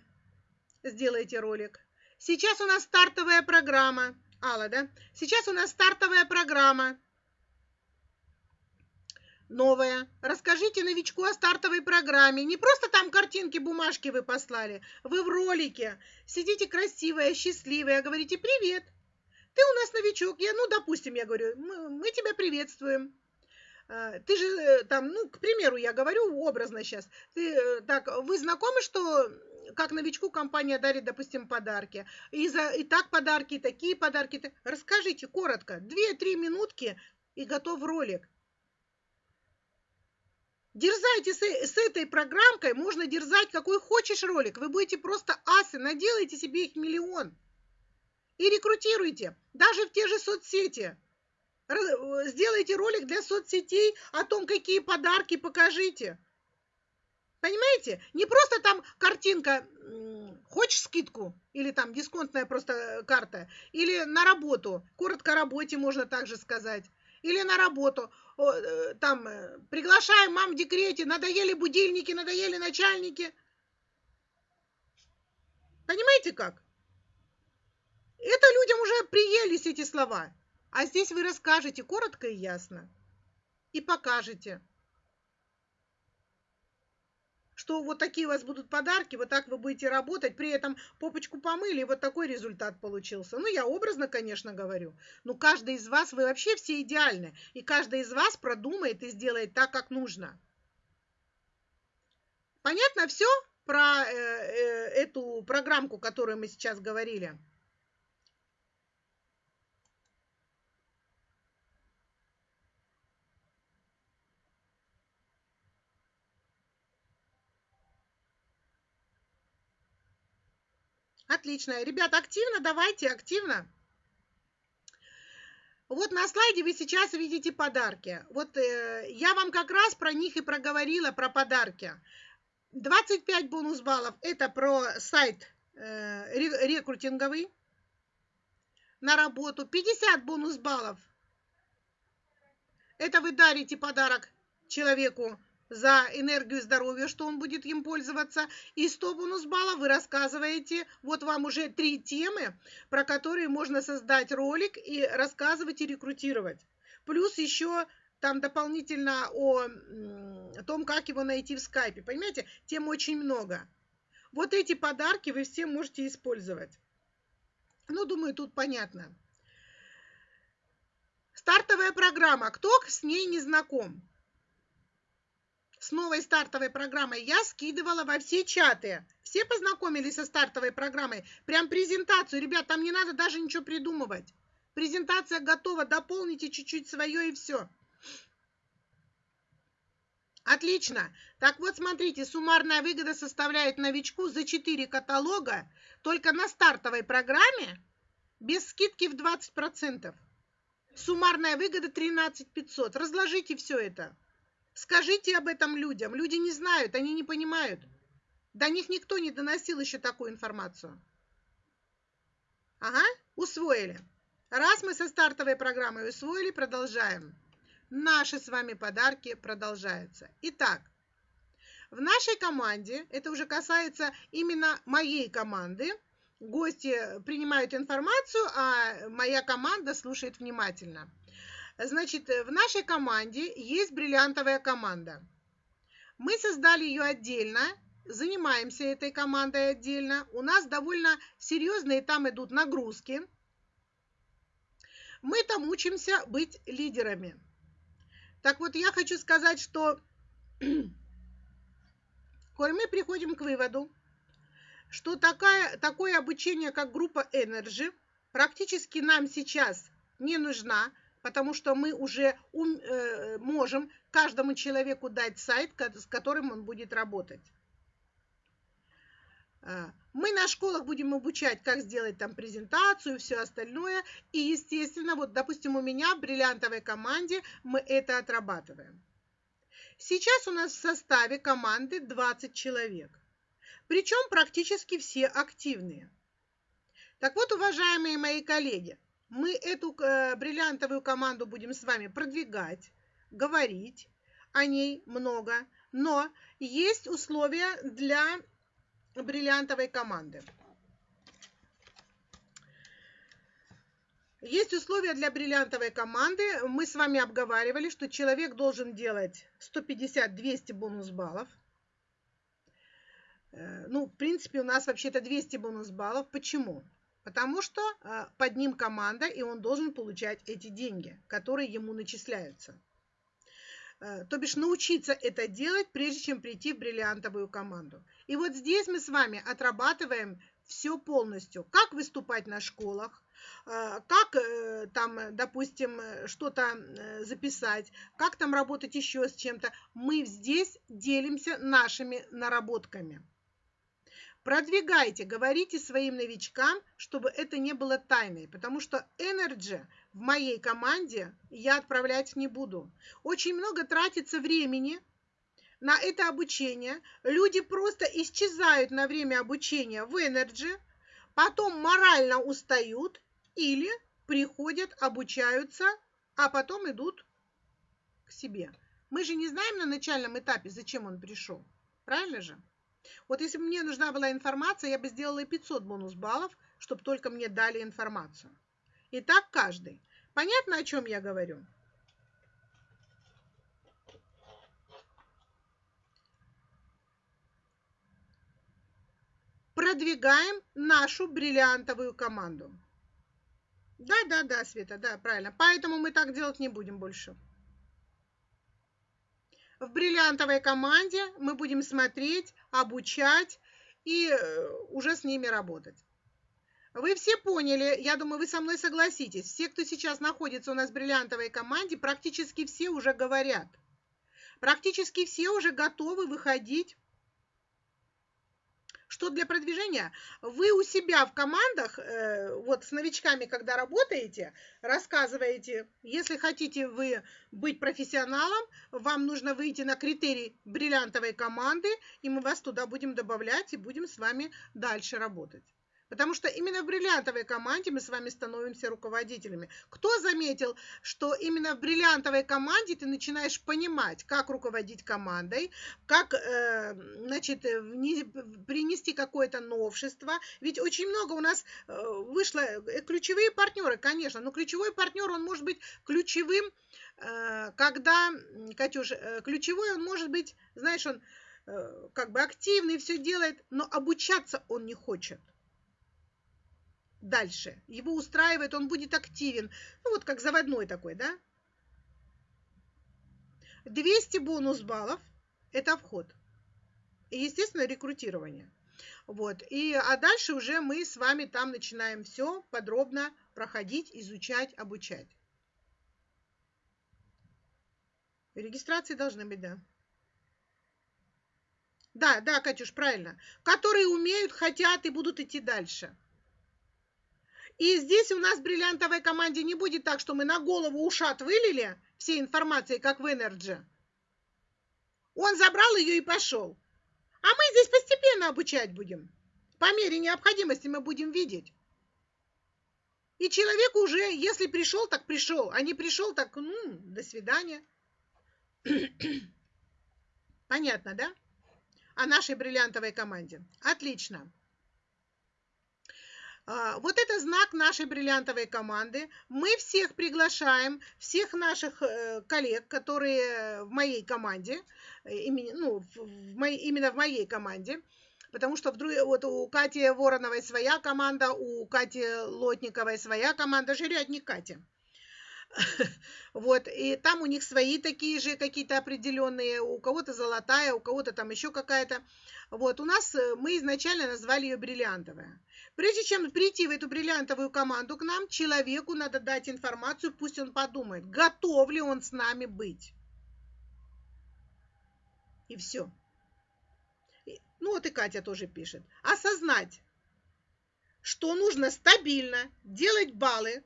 Сделайте ролик. Сейчас у нас стартовая программа. Алла, да? Сейчас у нас стартовая программа. Новая. Расскажите новичку о стартовой программе. Не просто там картинки, бумажки вы послали. Вы в ролике. Сидите красивая, счастливая, говорите «Привет, ты у нас новичок, я, ну, допустим, я говорю, мы, мы тебя приветствуем. А, ты же э, там, ну, к примеру, я говорю образно сейчас. Ты э, так, вы знакомы, что как новичку компания дарит, допустим, подарки. И, за, и так подарки, и такие подарки. Расскажите коротко, 2-3 минутки и готов ролик. Дерзайте с, с этой программкой, можно дерзать какой хочешь ролик. Вы будете просто асы, наделайте себе их миллион и рекрутируйте, даже в те же соцсети. Э, сделайте ролик для соцсетей о том, какие подарки покажите. Понимаете? Не просто там картинка, хочешь скидку, или там дисконтная просто карта, или на работу, коротко работе можно также сказать, или на работу, э, там, э, приглашаем мам в декрете, надоели будильники, надоели начальники. Понимаете как? Это людям уже приелись эти слова. А здесь вы расскажете коротко и ясно. И покажете, что вот такие у вас будут подарки, вот так вы будете работать, при этом попочку помыли, и вот такой результат получился. Ну, я образно, конечно, говорю, но каждый из вас, вы вообще все идеальны, и каждый из вас продумает и сделает так, как нужно. Понятно все про э, э, эту программку, которую мы сейчас говорили? Отлично. Ребята, активно, давайте, активно. Вот на слайде вы сейчас видите подарки. Вот э, я вам как раз про них и проговорила, про подарки. 25 бонус баллов – это про сайт э, рекрутинговый на работу. 50 бонус баллов – это вы дарите подарок человеку за энергию здоровья, что он будет им пользоваться. И 100 бонус баллов вы рассказываете. Вот вам уже три темы, про которые можно создать ролик и рассказывать и рекрутировать. Плюс еще там дополнительно о, о том, как его найти в скайпе. Понимаете, тем очень много. Вот эти подарки вы все можете использовать. Ну, думаю, тут понятно. Стартовая программа. Кто с ней не знаком? С новой стартовой программой я скидывала во все чаты. Все познакомились со стартовой программой. Прям презентацию. Ребят, там не надо даже ничего придумывать. Презентация готова. Дополните чуть-чуть свое и все. Отлично. Так вот, смотрите, суммарная выгода составляет новичку за 4 каталога только на стартовой программе без скидки в 20%. Суммарная выгода 13 500. Разложите все это. Скажите об этом людям. Люди не знают, они не понимают. До них никто не доносил еще такую информацию. Ага, усвоили. Раз мы со стартовой программой усвоили, продолжаем. Наши с вами подарки продолжаются. Итак, В нашей команде, это уже касается именно моей команды, гости принимают информацию, а моя команда слушает внимательно. Значит, в нашей команде есть бриллиантовая команда. Мы создали ее отдельно, занимаемся этой командой отдельно. У нас довольно серьезные там идут нагрузки. Мы там учимся быть лидерами. Так вот, я хочу сказать, что коль мы приходим к выводу, что такая, такое обучение, как группа Energy, практически нам сейчас не нужна, потому что мы уже ум, э, можем каждому человеку дать сайт, с которым он будет работать. А, мы на школах будем обучать, как сделать там презентацию, все остальное. И, естественно, вот, допустим, у меня в бриллиантовой команде мы это отрабатываем. Сейчас у нас в составе команды 20 человек. Причем практически все активные. Так вот, уважаемые мои коллеги, мы эту э, бриллиантовую команду будем с вами продвигать, говорить о ней много, но есть условия для бриллиантовой команды. Есть условия для бриллиантовой команды. Мы с вами обговаривали, что человек должен делать 150-200 бонус баллов. Э, ну, в принципе, у нас вообще-то 200 бонус баллов. Почему? Потому что э, под ним команда, и он должен получать эти деньги, которые ему начисляются. Э, то бишь научиться это делать, прежде чем прийти в бриллиантовую команду. И вот здесь мы с вами отрабатываем все полностью. Как выступать на школах, э, как там, допустим, что-то записать, как там работать еще с чем-то. Мы здесь делимся нашими наработками. Продвигайте, говорите своим новичкам, чтобы это не было тайной, потому что Energy в моей команде я отправлять не буду. Очень много тратится времени на это обучение. Люди просто исчезают на время обучения в Energy, потом морально устают или приходят, обучаются, а потом идут к себе. Мы же не знаем на начальном этапе, зачем он пришел. Правильно же? Вот если бы мне нужна была информация, я бы сделала 500 бонус баллов, чтобы только мне дали информацию. И так каждый. Понятно, о чем я говорю? Продвигаем нашу бриллиантовую команду. Да, да, да, Света, да, правильно. Поэтому мы так делать не будем больше. В бриллиантовой команде мы будем смотреть, обучать и э, уже с ними работать. Вы все поняли, я думаю, вы со мной согласитесь. Все, кто сейчас находится у нас в бриллиантовой команде, практически все уже говорят. Практически все уже готовы выходить что для продвижения? Вы у себя в командах, э, вот с новичками, когда работаете, рассказываете, если хотите вы быть профессионалом, вам нужно выйти на критерий бриллиантовой команды, и мы вас туда будем добавлять и будем с вами дальше работать. Потому что именно в бриллиантовой команде мы с вами становимся руководителями. Кто заметил, что именно в бриллиантовой команде ты начинаешь понимать, как руководить командой, как э, значит, принести какое-то новшество. Ведь очень много у нас э, вышло э, ключевые партнеры, конечно, но ключевой партнер, он может быть ключевым, э, когда, Катюш, э, ключевой он может быть, знаешь, он э, как бы активный, все делает, но обучаться он не хочет дальше. Его устраивает, он будет активен. Ну, вот как заводной такой, да? 200 бонус баллов – это вход. И, естественно, рекрутирование. Вот. И, а дальше уже мы с вами там начинаем все подробно проходить, изучать, обучать. Регистрации должны быть, да. Да, да, Катюш, правильно. Которые умеют, хотят и будут идти дальше. И здесь у нас в бриллиантовой команде не будет так, что мы на голову ушат вылили все информации, как в Energy. Он забрал ее и пошел. А мы здесь постепенно обучать будем. По мере необходимости мы будем видеть. И человек уже, если пришел, так пришел. А не пришел, так, ну, до свидания. Понятно, да? о нашей бриллиантовой команде. Отлично. А, вот это знак нашей бриллиантовой команды. Мы всех приглашаем, всех наших э, коллег, которые в моей команде, ну, в моей, именно в моей команде, потому что вдруг вот у Кати Вороновой своя команда, у Кати Лотниковой своя команда, жрет не Катя. Вот, и там у них свои такие же какие-то определенные, у кого-то золотая, у кого-то там еще какая-то. Вот, у нас э, мы изначально назвали ее бриллиантовая. Прежде чем прийти в эту бриллиантовую команду к нам, человеку надо дать информацию, пусть он подумает, готов ли он с нами быть. И все. Ну вот и Катя тоже пишет. Осознать, что нужно стабильно делать баллы,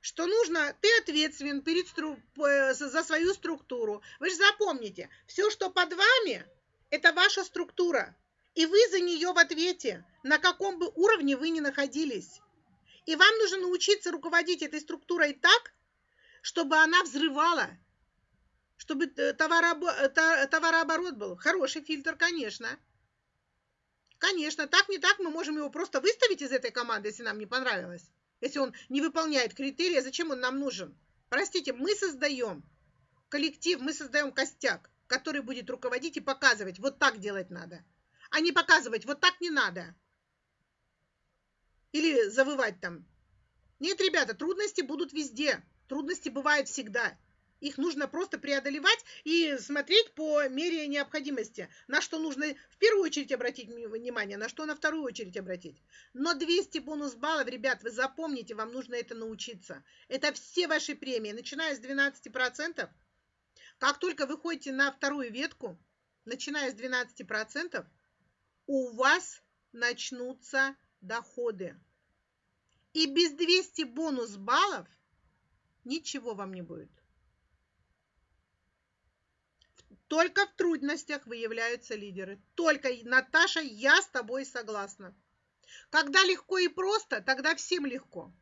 что нужно, ты ответственен перед за свою структуру. Вы же запомните, все, что под вами, это ваша структура. И вы за нее в ответе, на каком бы уровне вы ни находились. И вам нужно научиться руководить этой структурой так, чтобы она взрывала, чтобы товарооборот был. Хороший фильтр, конечно. Конечно, так не так мы можем его просто выставить из этой команды, если нам не понравилось. Если он не выполняет критерии, зачем он нам нужен? Простите, мы создаем коллектив, мы создаем костяк, который будет руководить и показывать, вот так делать надо а не показывать, вот так не надо. Или завывать там. Нет, ребята, трудности будут везде. Трудности бывают всегда. Их нужно просто преодолевать и смотреть по мере необходимости, на что нужно в первую очередь обратить внимание, на что на вторую очередь обратить. Но 200 бонус баллов, ребят, вы запомните, вам нужно это научиться. Это все ваши премии, начиная с 12%. Как только вы ходите на вторую ветку, начиная с 12%, у вас начнутся доходы. И без 200 бонус баллов ничего вам не будет. Только в трудностях выявляются лидеры. Только, Наташа, я с тобой согласна. Когда легко и просто, тогда всем легко.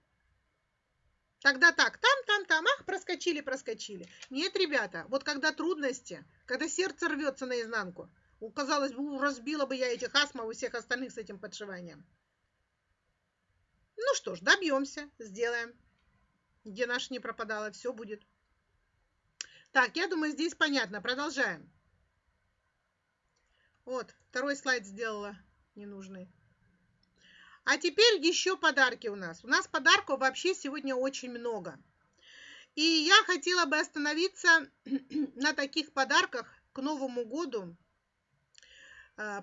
Тогда так, там, там, там, ах, проскочили, проскочили. Нет, ребята, вот когда трудности, когда сердце рвется наизнанку, Казалось бы, разбила бы я этих астмов и всех остальных с этим подшиванием. Ну что ж, добьемся, сделаем. Где наш не пропадало, все будет. Так, я думаю, здесь понятно. Продолжаем. Вот, второй слайд сделала ненужный. А теперь еще подарки у нас. У нас подарков вообще сегодня очень много. И я хотела бы остановиться на таких подарках к Новому году,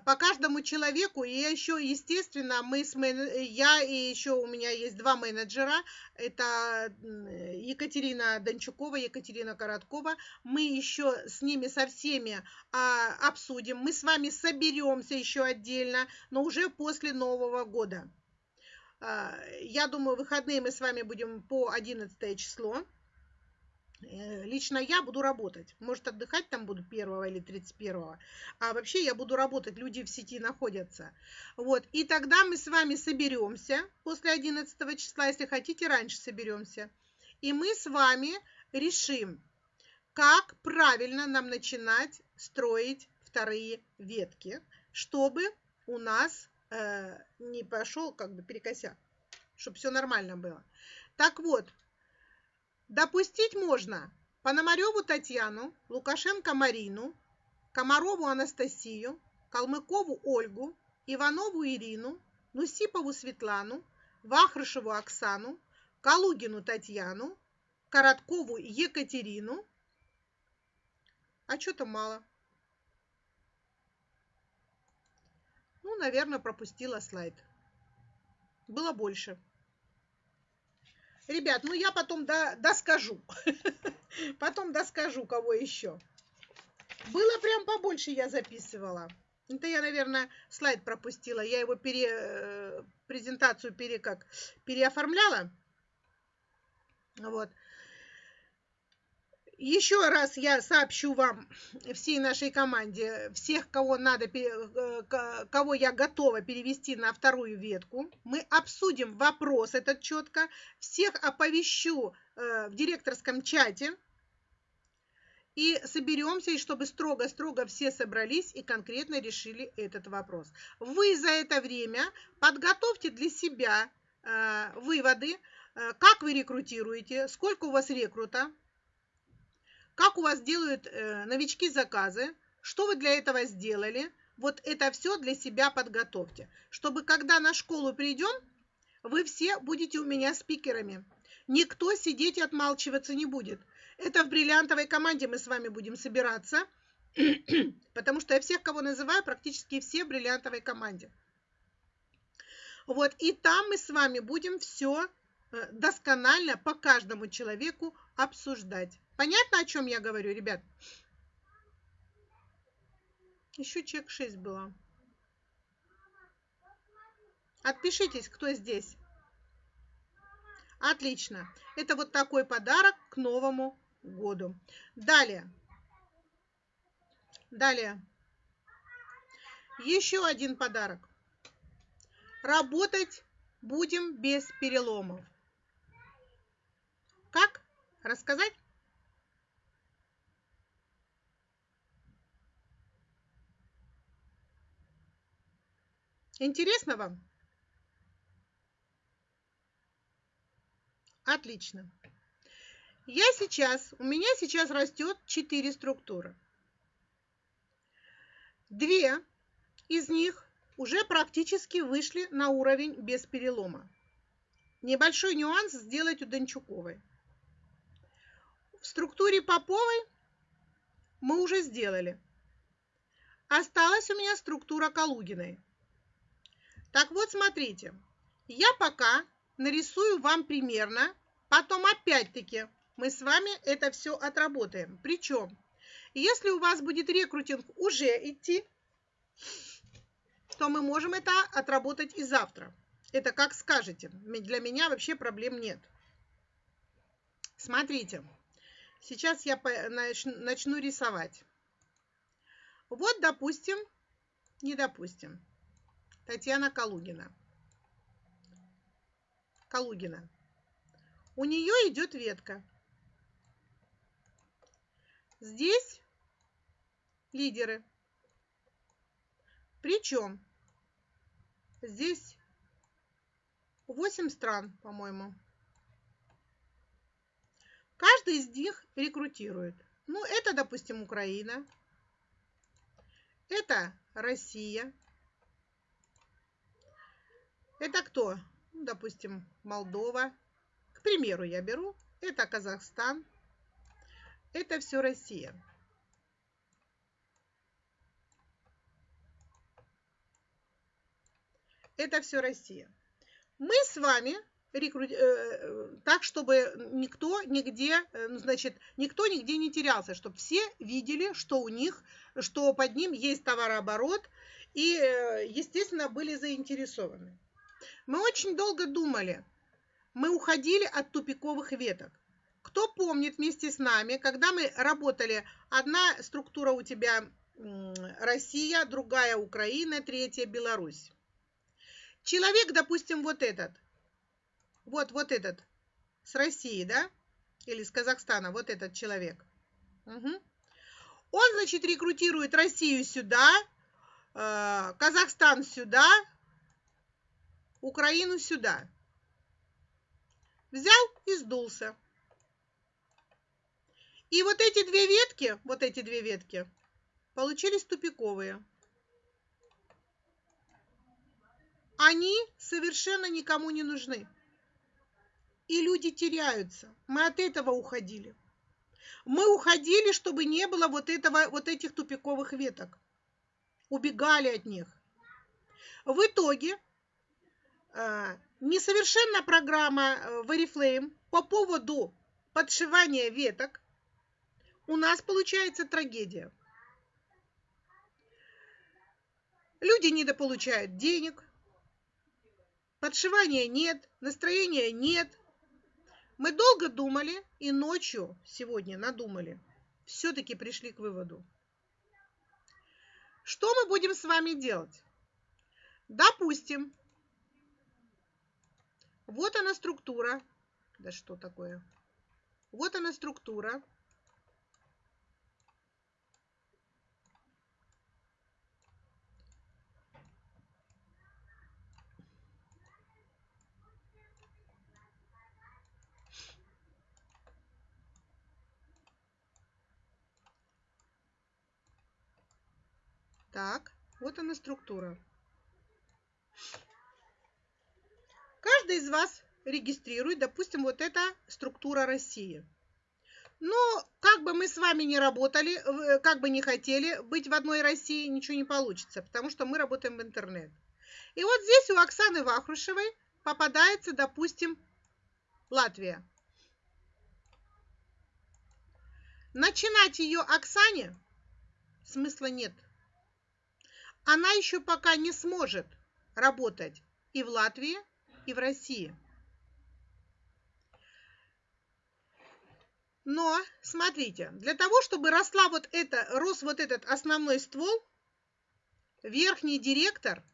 по каждому человеку, и еще, естественно, мы с мен... я и еще у меня есть два менеджера, это Екатерина Дончукова, Екатерина Короткова, мы еще с ними со всеми а, обсудим, мы с вами соберемся еще отдельно, но уже после Нового года. А, я думаю, выходные мы с вами будем по 11 число. Э, лично я буду работать. Может, отдыхать там буду 1 или 31. А вообще я буду работать, люди в сети находятся. Вот. И тогда мы с вами соберемся после 11 числа, если хотите, раньше соберемся. И мы с вами решим, как правильно нам начинать строить вторые ветки, чтобы у нас э, не пошел как бы перекосяк, чтобы все нормально было. Так вот, Допустить можно Пономареву Татьяну, Лукашенко Марину, Комарову Анастасию, Калмыкову Ольгу, Иванову Ирину, Нусипову Светлану, Вахрышеву Оксану, Калугину Татьяну, Короткову Екатерину. А что-то мало. Ну, наверное, пропустила слайд. Было больше. Ребят, ну я потом до, доскажу. Потом доскажу, кого еще. Было прям побольше я записывала. Это я, наверное, слайд пропустила. Я его пере, э, презентацию пере, как, переоформляла. Вот. Еще раз я сообщу вам, всей нашей команде, всех, кого надо, э, кого я готова перевести на вторую ветку. Мы обсудим вопрос этот четко. Всех оповещу э, в директорском чате. и соберемся, и чтобы строго-строго все собрались и конкретно решили этот вопрос. Вы за это время подготовьте для себя э, выводы, как вы рекрутируете, сколько у вас рекрута, как у вас делают э, новички заказы, что вы для этого сделали. Вот это все для себя подготовьте, чтобы когда на школу придем, вы все будете у меня спикерами. Никто сидеть и отмалчиваться не будет. Это в бриллиантовой команде мы с вами будем собираться, потому что я всех, кого называю, практически все в бриллиантовой команде. Вот, и там мы с вами будем все э, досконально по каждому человеку обсуждать. Понятно, о чем я говорю, ребят? Еще чек 6 было. Отпишитесь, кто здесь. Отлично. Это вот такой подарок к Новому году. Далее. Далее. Еще один подарок. Работать будем без переломов. Как? Рассказать? Интересно вам? Отлично. Я сейчас, у меня сейчас растет 4 структуры. Две из них уже практически вышли на уровень без перелома. Небольшой нюанс сделать у Дончуковой. В структуре Поповой мы уже сделали. Осталась у меня структура Калугиной. Так вот, смотрите, я пока нарисую вам примерно, потом опять-таки мы с вами это все отработаем. Причем, если у вас будет рекрутинг уже идти, то мы можем это отработать и завтра. Это как скажете. Для меня вообще проблем нет. Смотрите, сейчас я начну рисовать. Вот, допустим, не допустим, Татьяна Калугина. Калугина. У нее идет ветка. Здесь лидеры. Причем здесь 8 стран, по-моему. Каждый из них рекрутирует. Ну, это, допустим, Украина. Это Россия. Это кто? Ну, допустим, Молдова. К примеру, я беру. Это Казахстан. Это все Россия. Это все Россия. Мы с вами. Э, так, чтобы никто нигде, э, ну, значит, никто нигде не терялся, чтобы все видели, что у них, что под ним есть товарооборот, и, э, естественно, были заинтересованы. Мы очень долго думали. Мы уходили от тупиковых веток. Кто помнит вместе с нами, когда мы работали, одна структура у тебя Россия, другая Украина, третья Беларусь. Человек, допустим, вот этот, вот, вот этот, с России, да, или с Казахстана, вот этот человек. Угу. Он, значит, рекрутирует Россию сюда, э, Казахстан сюда, Украину сюда. Взял и сдулся. И вот эти две ветки, вот эти две ветки, получились тупиковые. Они совершенно никому не нужны. И люди теряются. Мы от этого уходили. Мы уходили, чтобы не было вот, этого, вот этих тупиковых веток. Убегали от них. В итоге несовершенна программа э, по поводу подшивания веток, у нас получается трагедия. Люди недополучают денег, подшивания нет, настроения нет. Мы долго думали и ночью сегодня надумали. Все-таки пришли к выводу. Что мы будем с вами делать? Допустим, вот она структура. Да что такое? Вот она структура. Так, вот она структура. Каждый из вас регистрирует, допустим, вот эта структура России. Но как бы мы с вами не работали, как бы не хотели быть в одной России, ничего не получится, потому что мы работаем в интернет. И вот здесь у Оксаны Вахрушевой попадается, допустим, Латвия. Начинать ее Оксане смысла нет. Она еще пока не сможет работать и в Латвии, и в России. Но, смотрите, для того, чтобы росла вот это, рос вот этот основной ствол, верхний директор,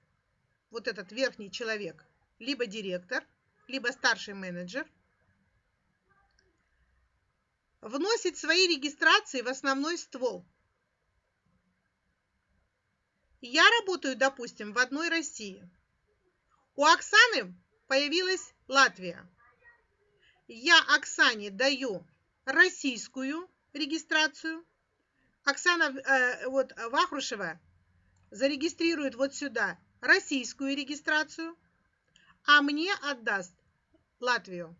вот этот верхний человек, либо директор, либо старший менеджер – вносит свои регистрации в основной ствол. Я работаю, допустим, в одной России. У Оксаны появилась Латвия. Я Оксане даю российскую регистрацию. Оксана э, вот, Вахрушева зарегистрирует вот сюда российскую регистрацию, а мне отдаст Латвию.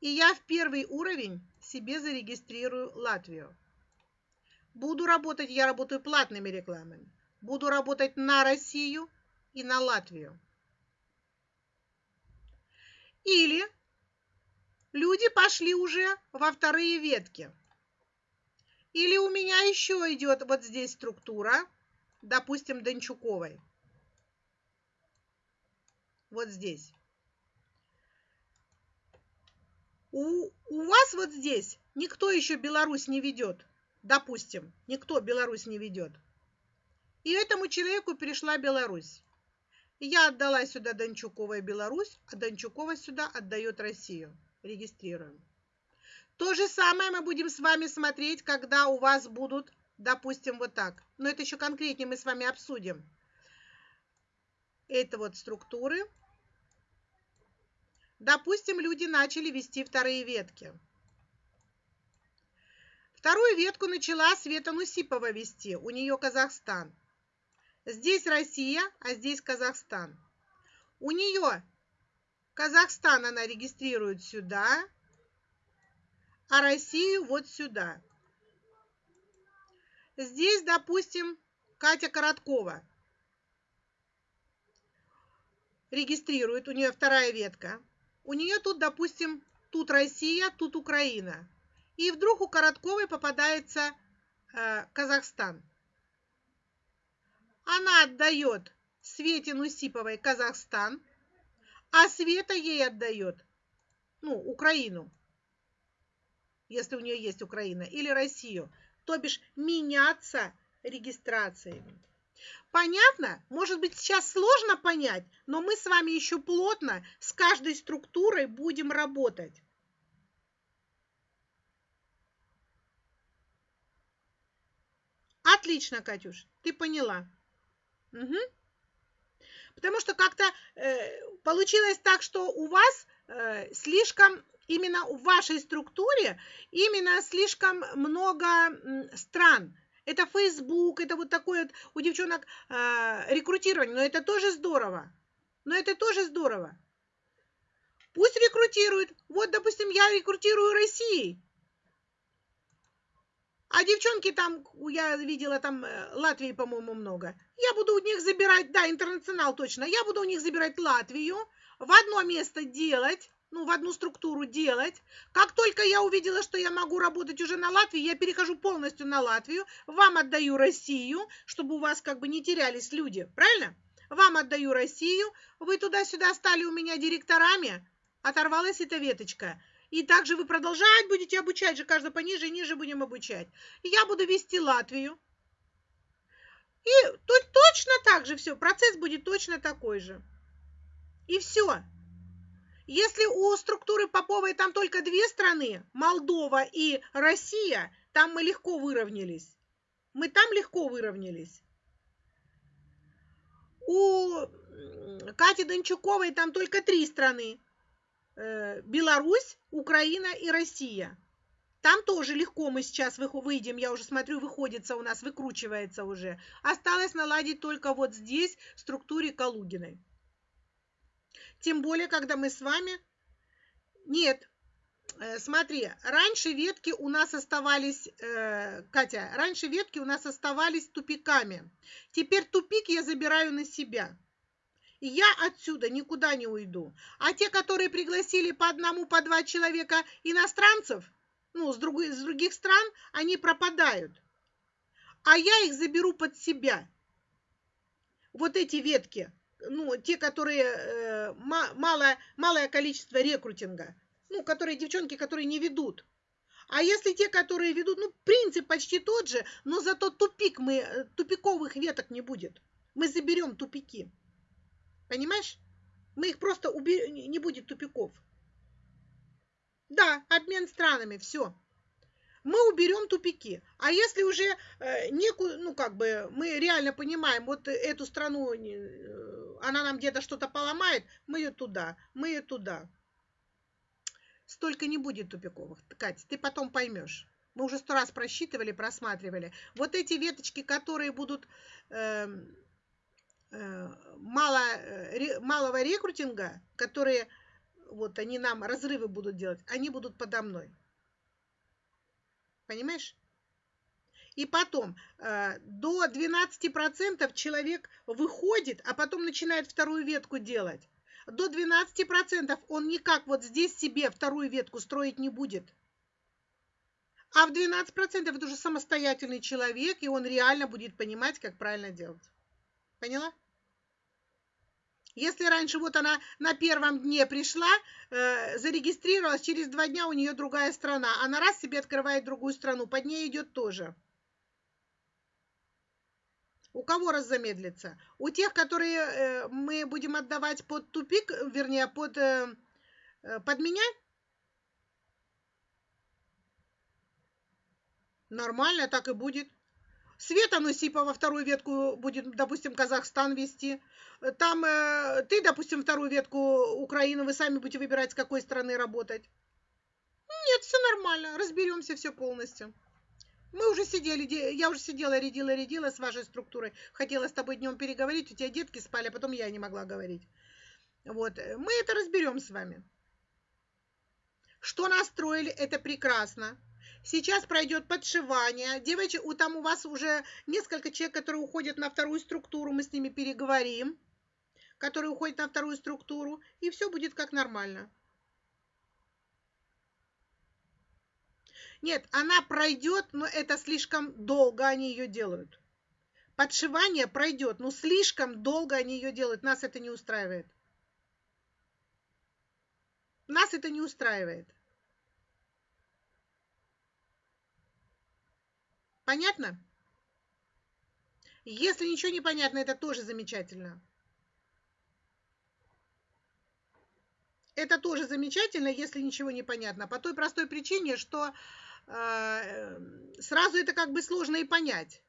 И я в первый уровень себе зарегистрирую Латвию. Буду работать, я работаю платными рекламами. Буду работать на Россию и на Латвию. Или люди пошли уже во вторые ветки. Или у меня еще идет вот здесь структура, допустим, Дончуковой. Вот здесь. У, у вас вот здесь никто еще Беларусь не ведет. Допустим, никто Беларусь не ведет. И этому человеку перешла Беларусь. Я отдала сюда Дончуковой Беларусь, а Дончукова сюда отдает Россию. Регистрируем. То же самое мы будем с вами смотреть, когда у вас будут, допустим, вот так. Но это еще конкретнее мы с вами обсудим. Это вот структуры. Допустим, люди начали вести вторые ветки. Вторую ветку начала Света Нусипова вести. У нее Казахстан. Здесь Россия, а здесь Казахстан. У нее Казахстан она регистрирует сюда, а Россию вот сюда. Здесь, допустим, Катя Короткова регистрирует, у нее вторая ветка. У нее тут, допустим, тут Россия, тут Украина. И вдруг у Коротковой попадается э, Казахстан. Она отдает Свете Нусиповой Казахстан, а Света ей отдает, ну, Украину, если у нее есть Украина, или Россию. То бишь меняться регистрациями. Понятно? Может быть, сейчас сложно понять, но мы с вами еще плотно с каждой структурой будем работать. Отлично, Катюш, ты поняла. Угу. Потому что как-то э, получилось так, что у вас э, слишком, именно в вашей структуре, именно слишком много стран это Facebook, это вот такое вот у девчонок э, рекрутирование, но это тоже здорово. Но это тоже здорово. Пусть рекрутируют. Вот, допустим, я рекрутирую Россией. А девчонки там, я видела там э, Латвии, по-моему, много. Я буду у них забирать, да, интернационал точно. Я буду у них забирать Латвию, в одно место делать, ну, в одну структуру делать. Как только я увидела, что я могу работать уже на Латвии, я перехожу полностью на Латвию, вам отдаю Россию, чтобы у вас как бы не терялись люди, правильно? Вам отдаю Россию, вы туда-сюда стали у меня директорами, оторвалась эта веточка. И также вы продолжать будете обучать же, каждый пониже и ниже будем обучать. Я буду вести Латвию. И тут точно так же все, процесс будет точно такой же. И все. Если у структуры Поповой там только две страны, Молдова и Россия, там мы легко выровнялись. Мы там легко выровнялись. У Кати Дончуковой там только три страны. Э, Беларусь, Украина и Россия. Там тоже легко мы сейчас выйдем, я уже смотрю, выходится у нас, выкручивается уже. Осталось наладить только вот здесь, в структуре Калугиной. Тем более, когда мы с вами... Нет, э, смотри, раньше ветки у нас оставались, э, Катя, раньше ветки у нас оставались тупиками. Теперь тупик я забираю на себя. И я отсюда никуда не уйду. А те, которые пригласили по одному, по два человека иностранцев, ну, с, другой, с других стран, они пропадают. А я их заберу под себя. Вот эти ветки, ну, те, которые э, мало, малое количество рекрутинга, ну, которые девчонки, которые не ведут. А если те, которые ведут, ну, принцип почти тот же, но зато тупик мы, э, тупиковых веток не будет. Мы заберем тупики. Понимаешь? Мы их просто уберем, не будет тупиков. Да, обмен странами, все. Мы уберем тупики. А если уже э, некую, ну как бы мы реально понимаем, вот эту страну, э, она нам где-то что-то поломает, мы ее туда, мы ее туда. Столько не будет тупиковых. Катя, ты потом поймешь. Мы уже сто раз просчитывали, просматривали. Вот эти веточки, которые будут э, э, мало, э, малого рекрутинга, которые вот они нам разрывы будут делать, они будут подо мной. Понимаешь? И потом э, до 12% человек выходит, а потом начинает вторую ветку делать. До 12% он никак вот здесь себе вторую ветку строить не будет. А в 12% это уже самостоятельный человек, и он реально будет понимать, как правильно делать. Поняла? Если раньше вот она на первом дне пришла, э, зарегистрировалась, через два дня у нее другая страна. Она раз себе открывает другую страну, под ней идет тоже. У кого раз замедлится? У тех, которые э, мы будем отдавать под тупик, вернее, под, э, э под меня? Нормально, так и будет. Света Нусипова вторую ветку будет, допустим, Казахстан вести. Там э, ты, допустим, вторую ветку Украины, вы сами будете выбирать, с какой страны работать. Нет, все нормально, разберемся все полностью. Мы уже сидели, я уже сидела, рядила, рядила с вашей структурой. Хотела с тобой днем переговорить, у тебя детки спали, а потом я не могла говорить. Вот, мы это разберем с вами. Что настроили, это прекрасно. Сейчас пройдет подшивание. Девочки, у там у вас уже несколько человек, которые уходят на вторую структуру, мы с ними переговорим, которые уходят на вторую структуру, и все будет как нормально. Нет, она пройдет, но это слишком долго они ее делают. Подшивание пройдет, но слишком долго они ее делают. Нас это не устраивает. Нас это не устраивает. Понятно? Если ничего не понятно, это тоже замечательно. Это тоже замечательно, если ничего не понятно. По той простой причине, что э, сразу это как бы сложно и понять.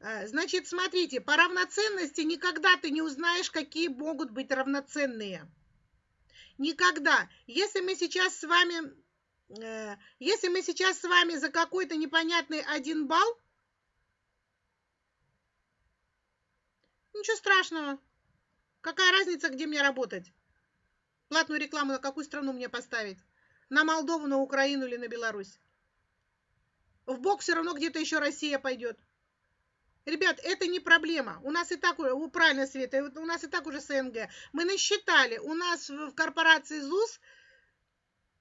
Значит, смотрите, по равноценности никогда ты не узнаешь, какие могут быть равноценные. Никогда. Если мы сейчас с вами, э, если мы сейчас с вами за какой-то непонятный один балл, ничего страшного. Какая разница, где мне работать? Платную рекламу на какую страну мне поставить? На Молдову, на Украину или на Беларусь? В бок все равно где-то еще Россия пойдет. Ребят, это не проблема. У нас и так, правильно, Света, у нас и так уже СНГ. Мы насчитали, у нас в корпорации ЗУС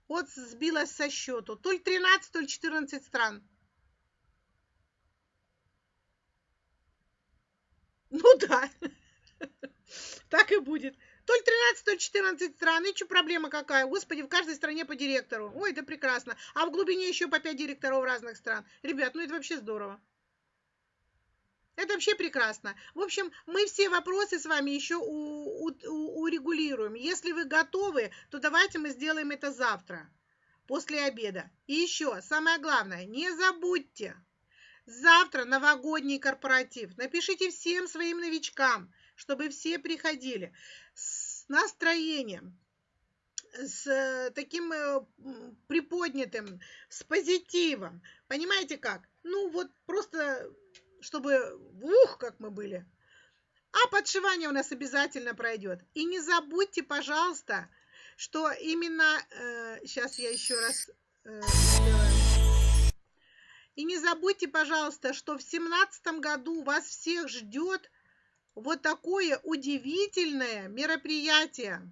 вот сбилось со счету. То ли 13, то ли 14 стран. Ну да, так и будет. То ли 13, то ли 14 стран. И что проблема какая? Господи, в каждой стране по директору. Ой, это прекрасно. А в глубине еще по 5 директоров разных стран. Ребят, ну это вообще здорово. Это вообще прекрасно. В общем, мы все вопросы с вами еще у, у, урегулируем. Если вы готовы, то давайте мы сделаем это завтра. после обеда. И еще, самое главное, не забудьте, завтра новогодний корпоратив. Напишите всем своим новичкам, чтобы все приходили с настроением, с э, таким э, приподнятым, с позитивом. Понимаете как? Ну вот просто, чтобы ух, как мы были. А подшивание у нас обязательно пройдет. И не забудьте, пожалуйста, что именно... Э, сейчас я еще раз э, И не забудьте, пожалуйста, что в семнадцатом году вас всех ждет вот такое удивительное мероприятие.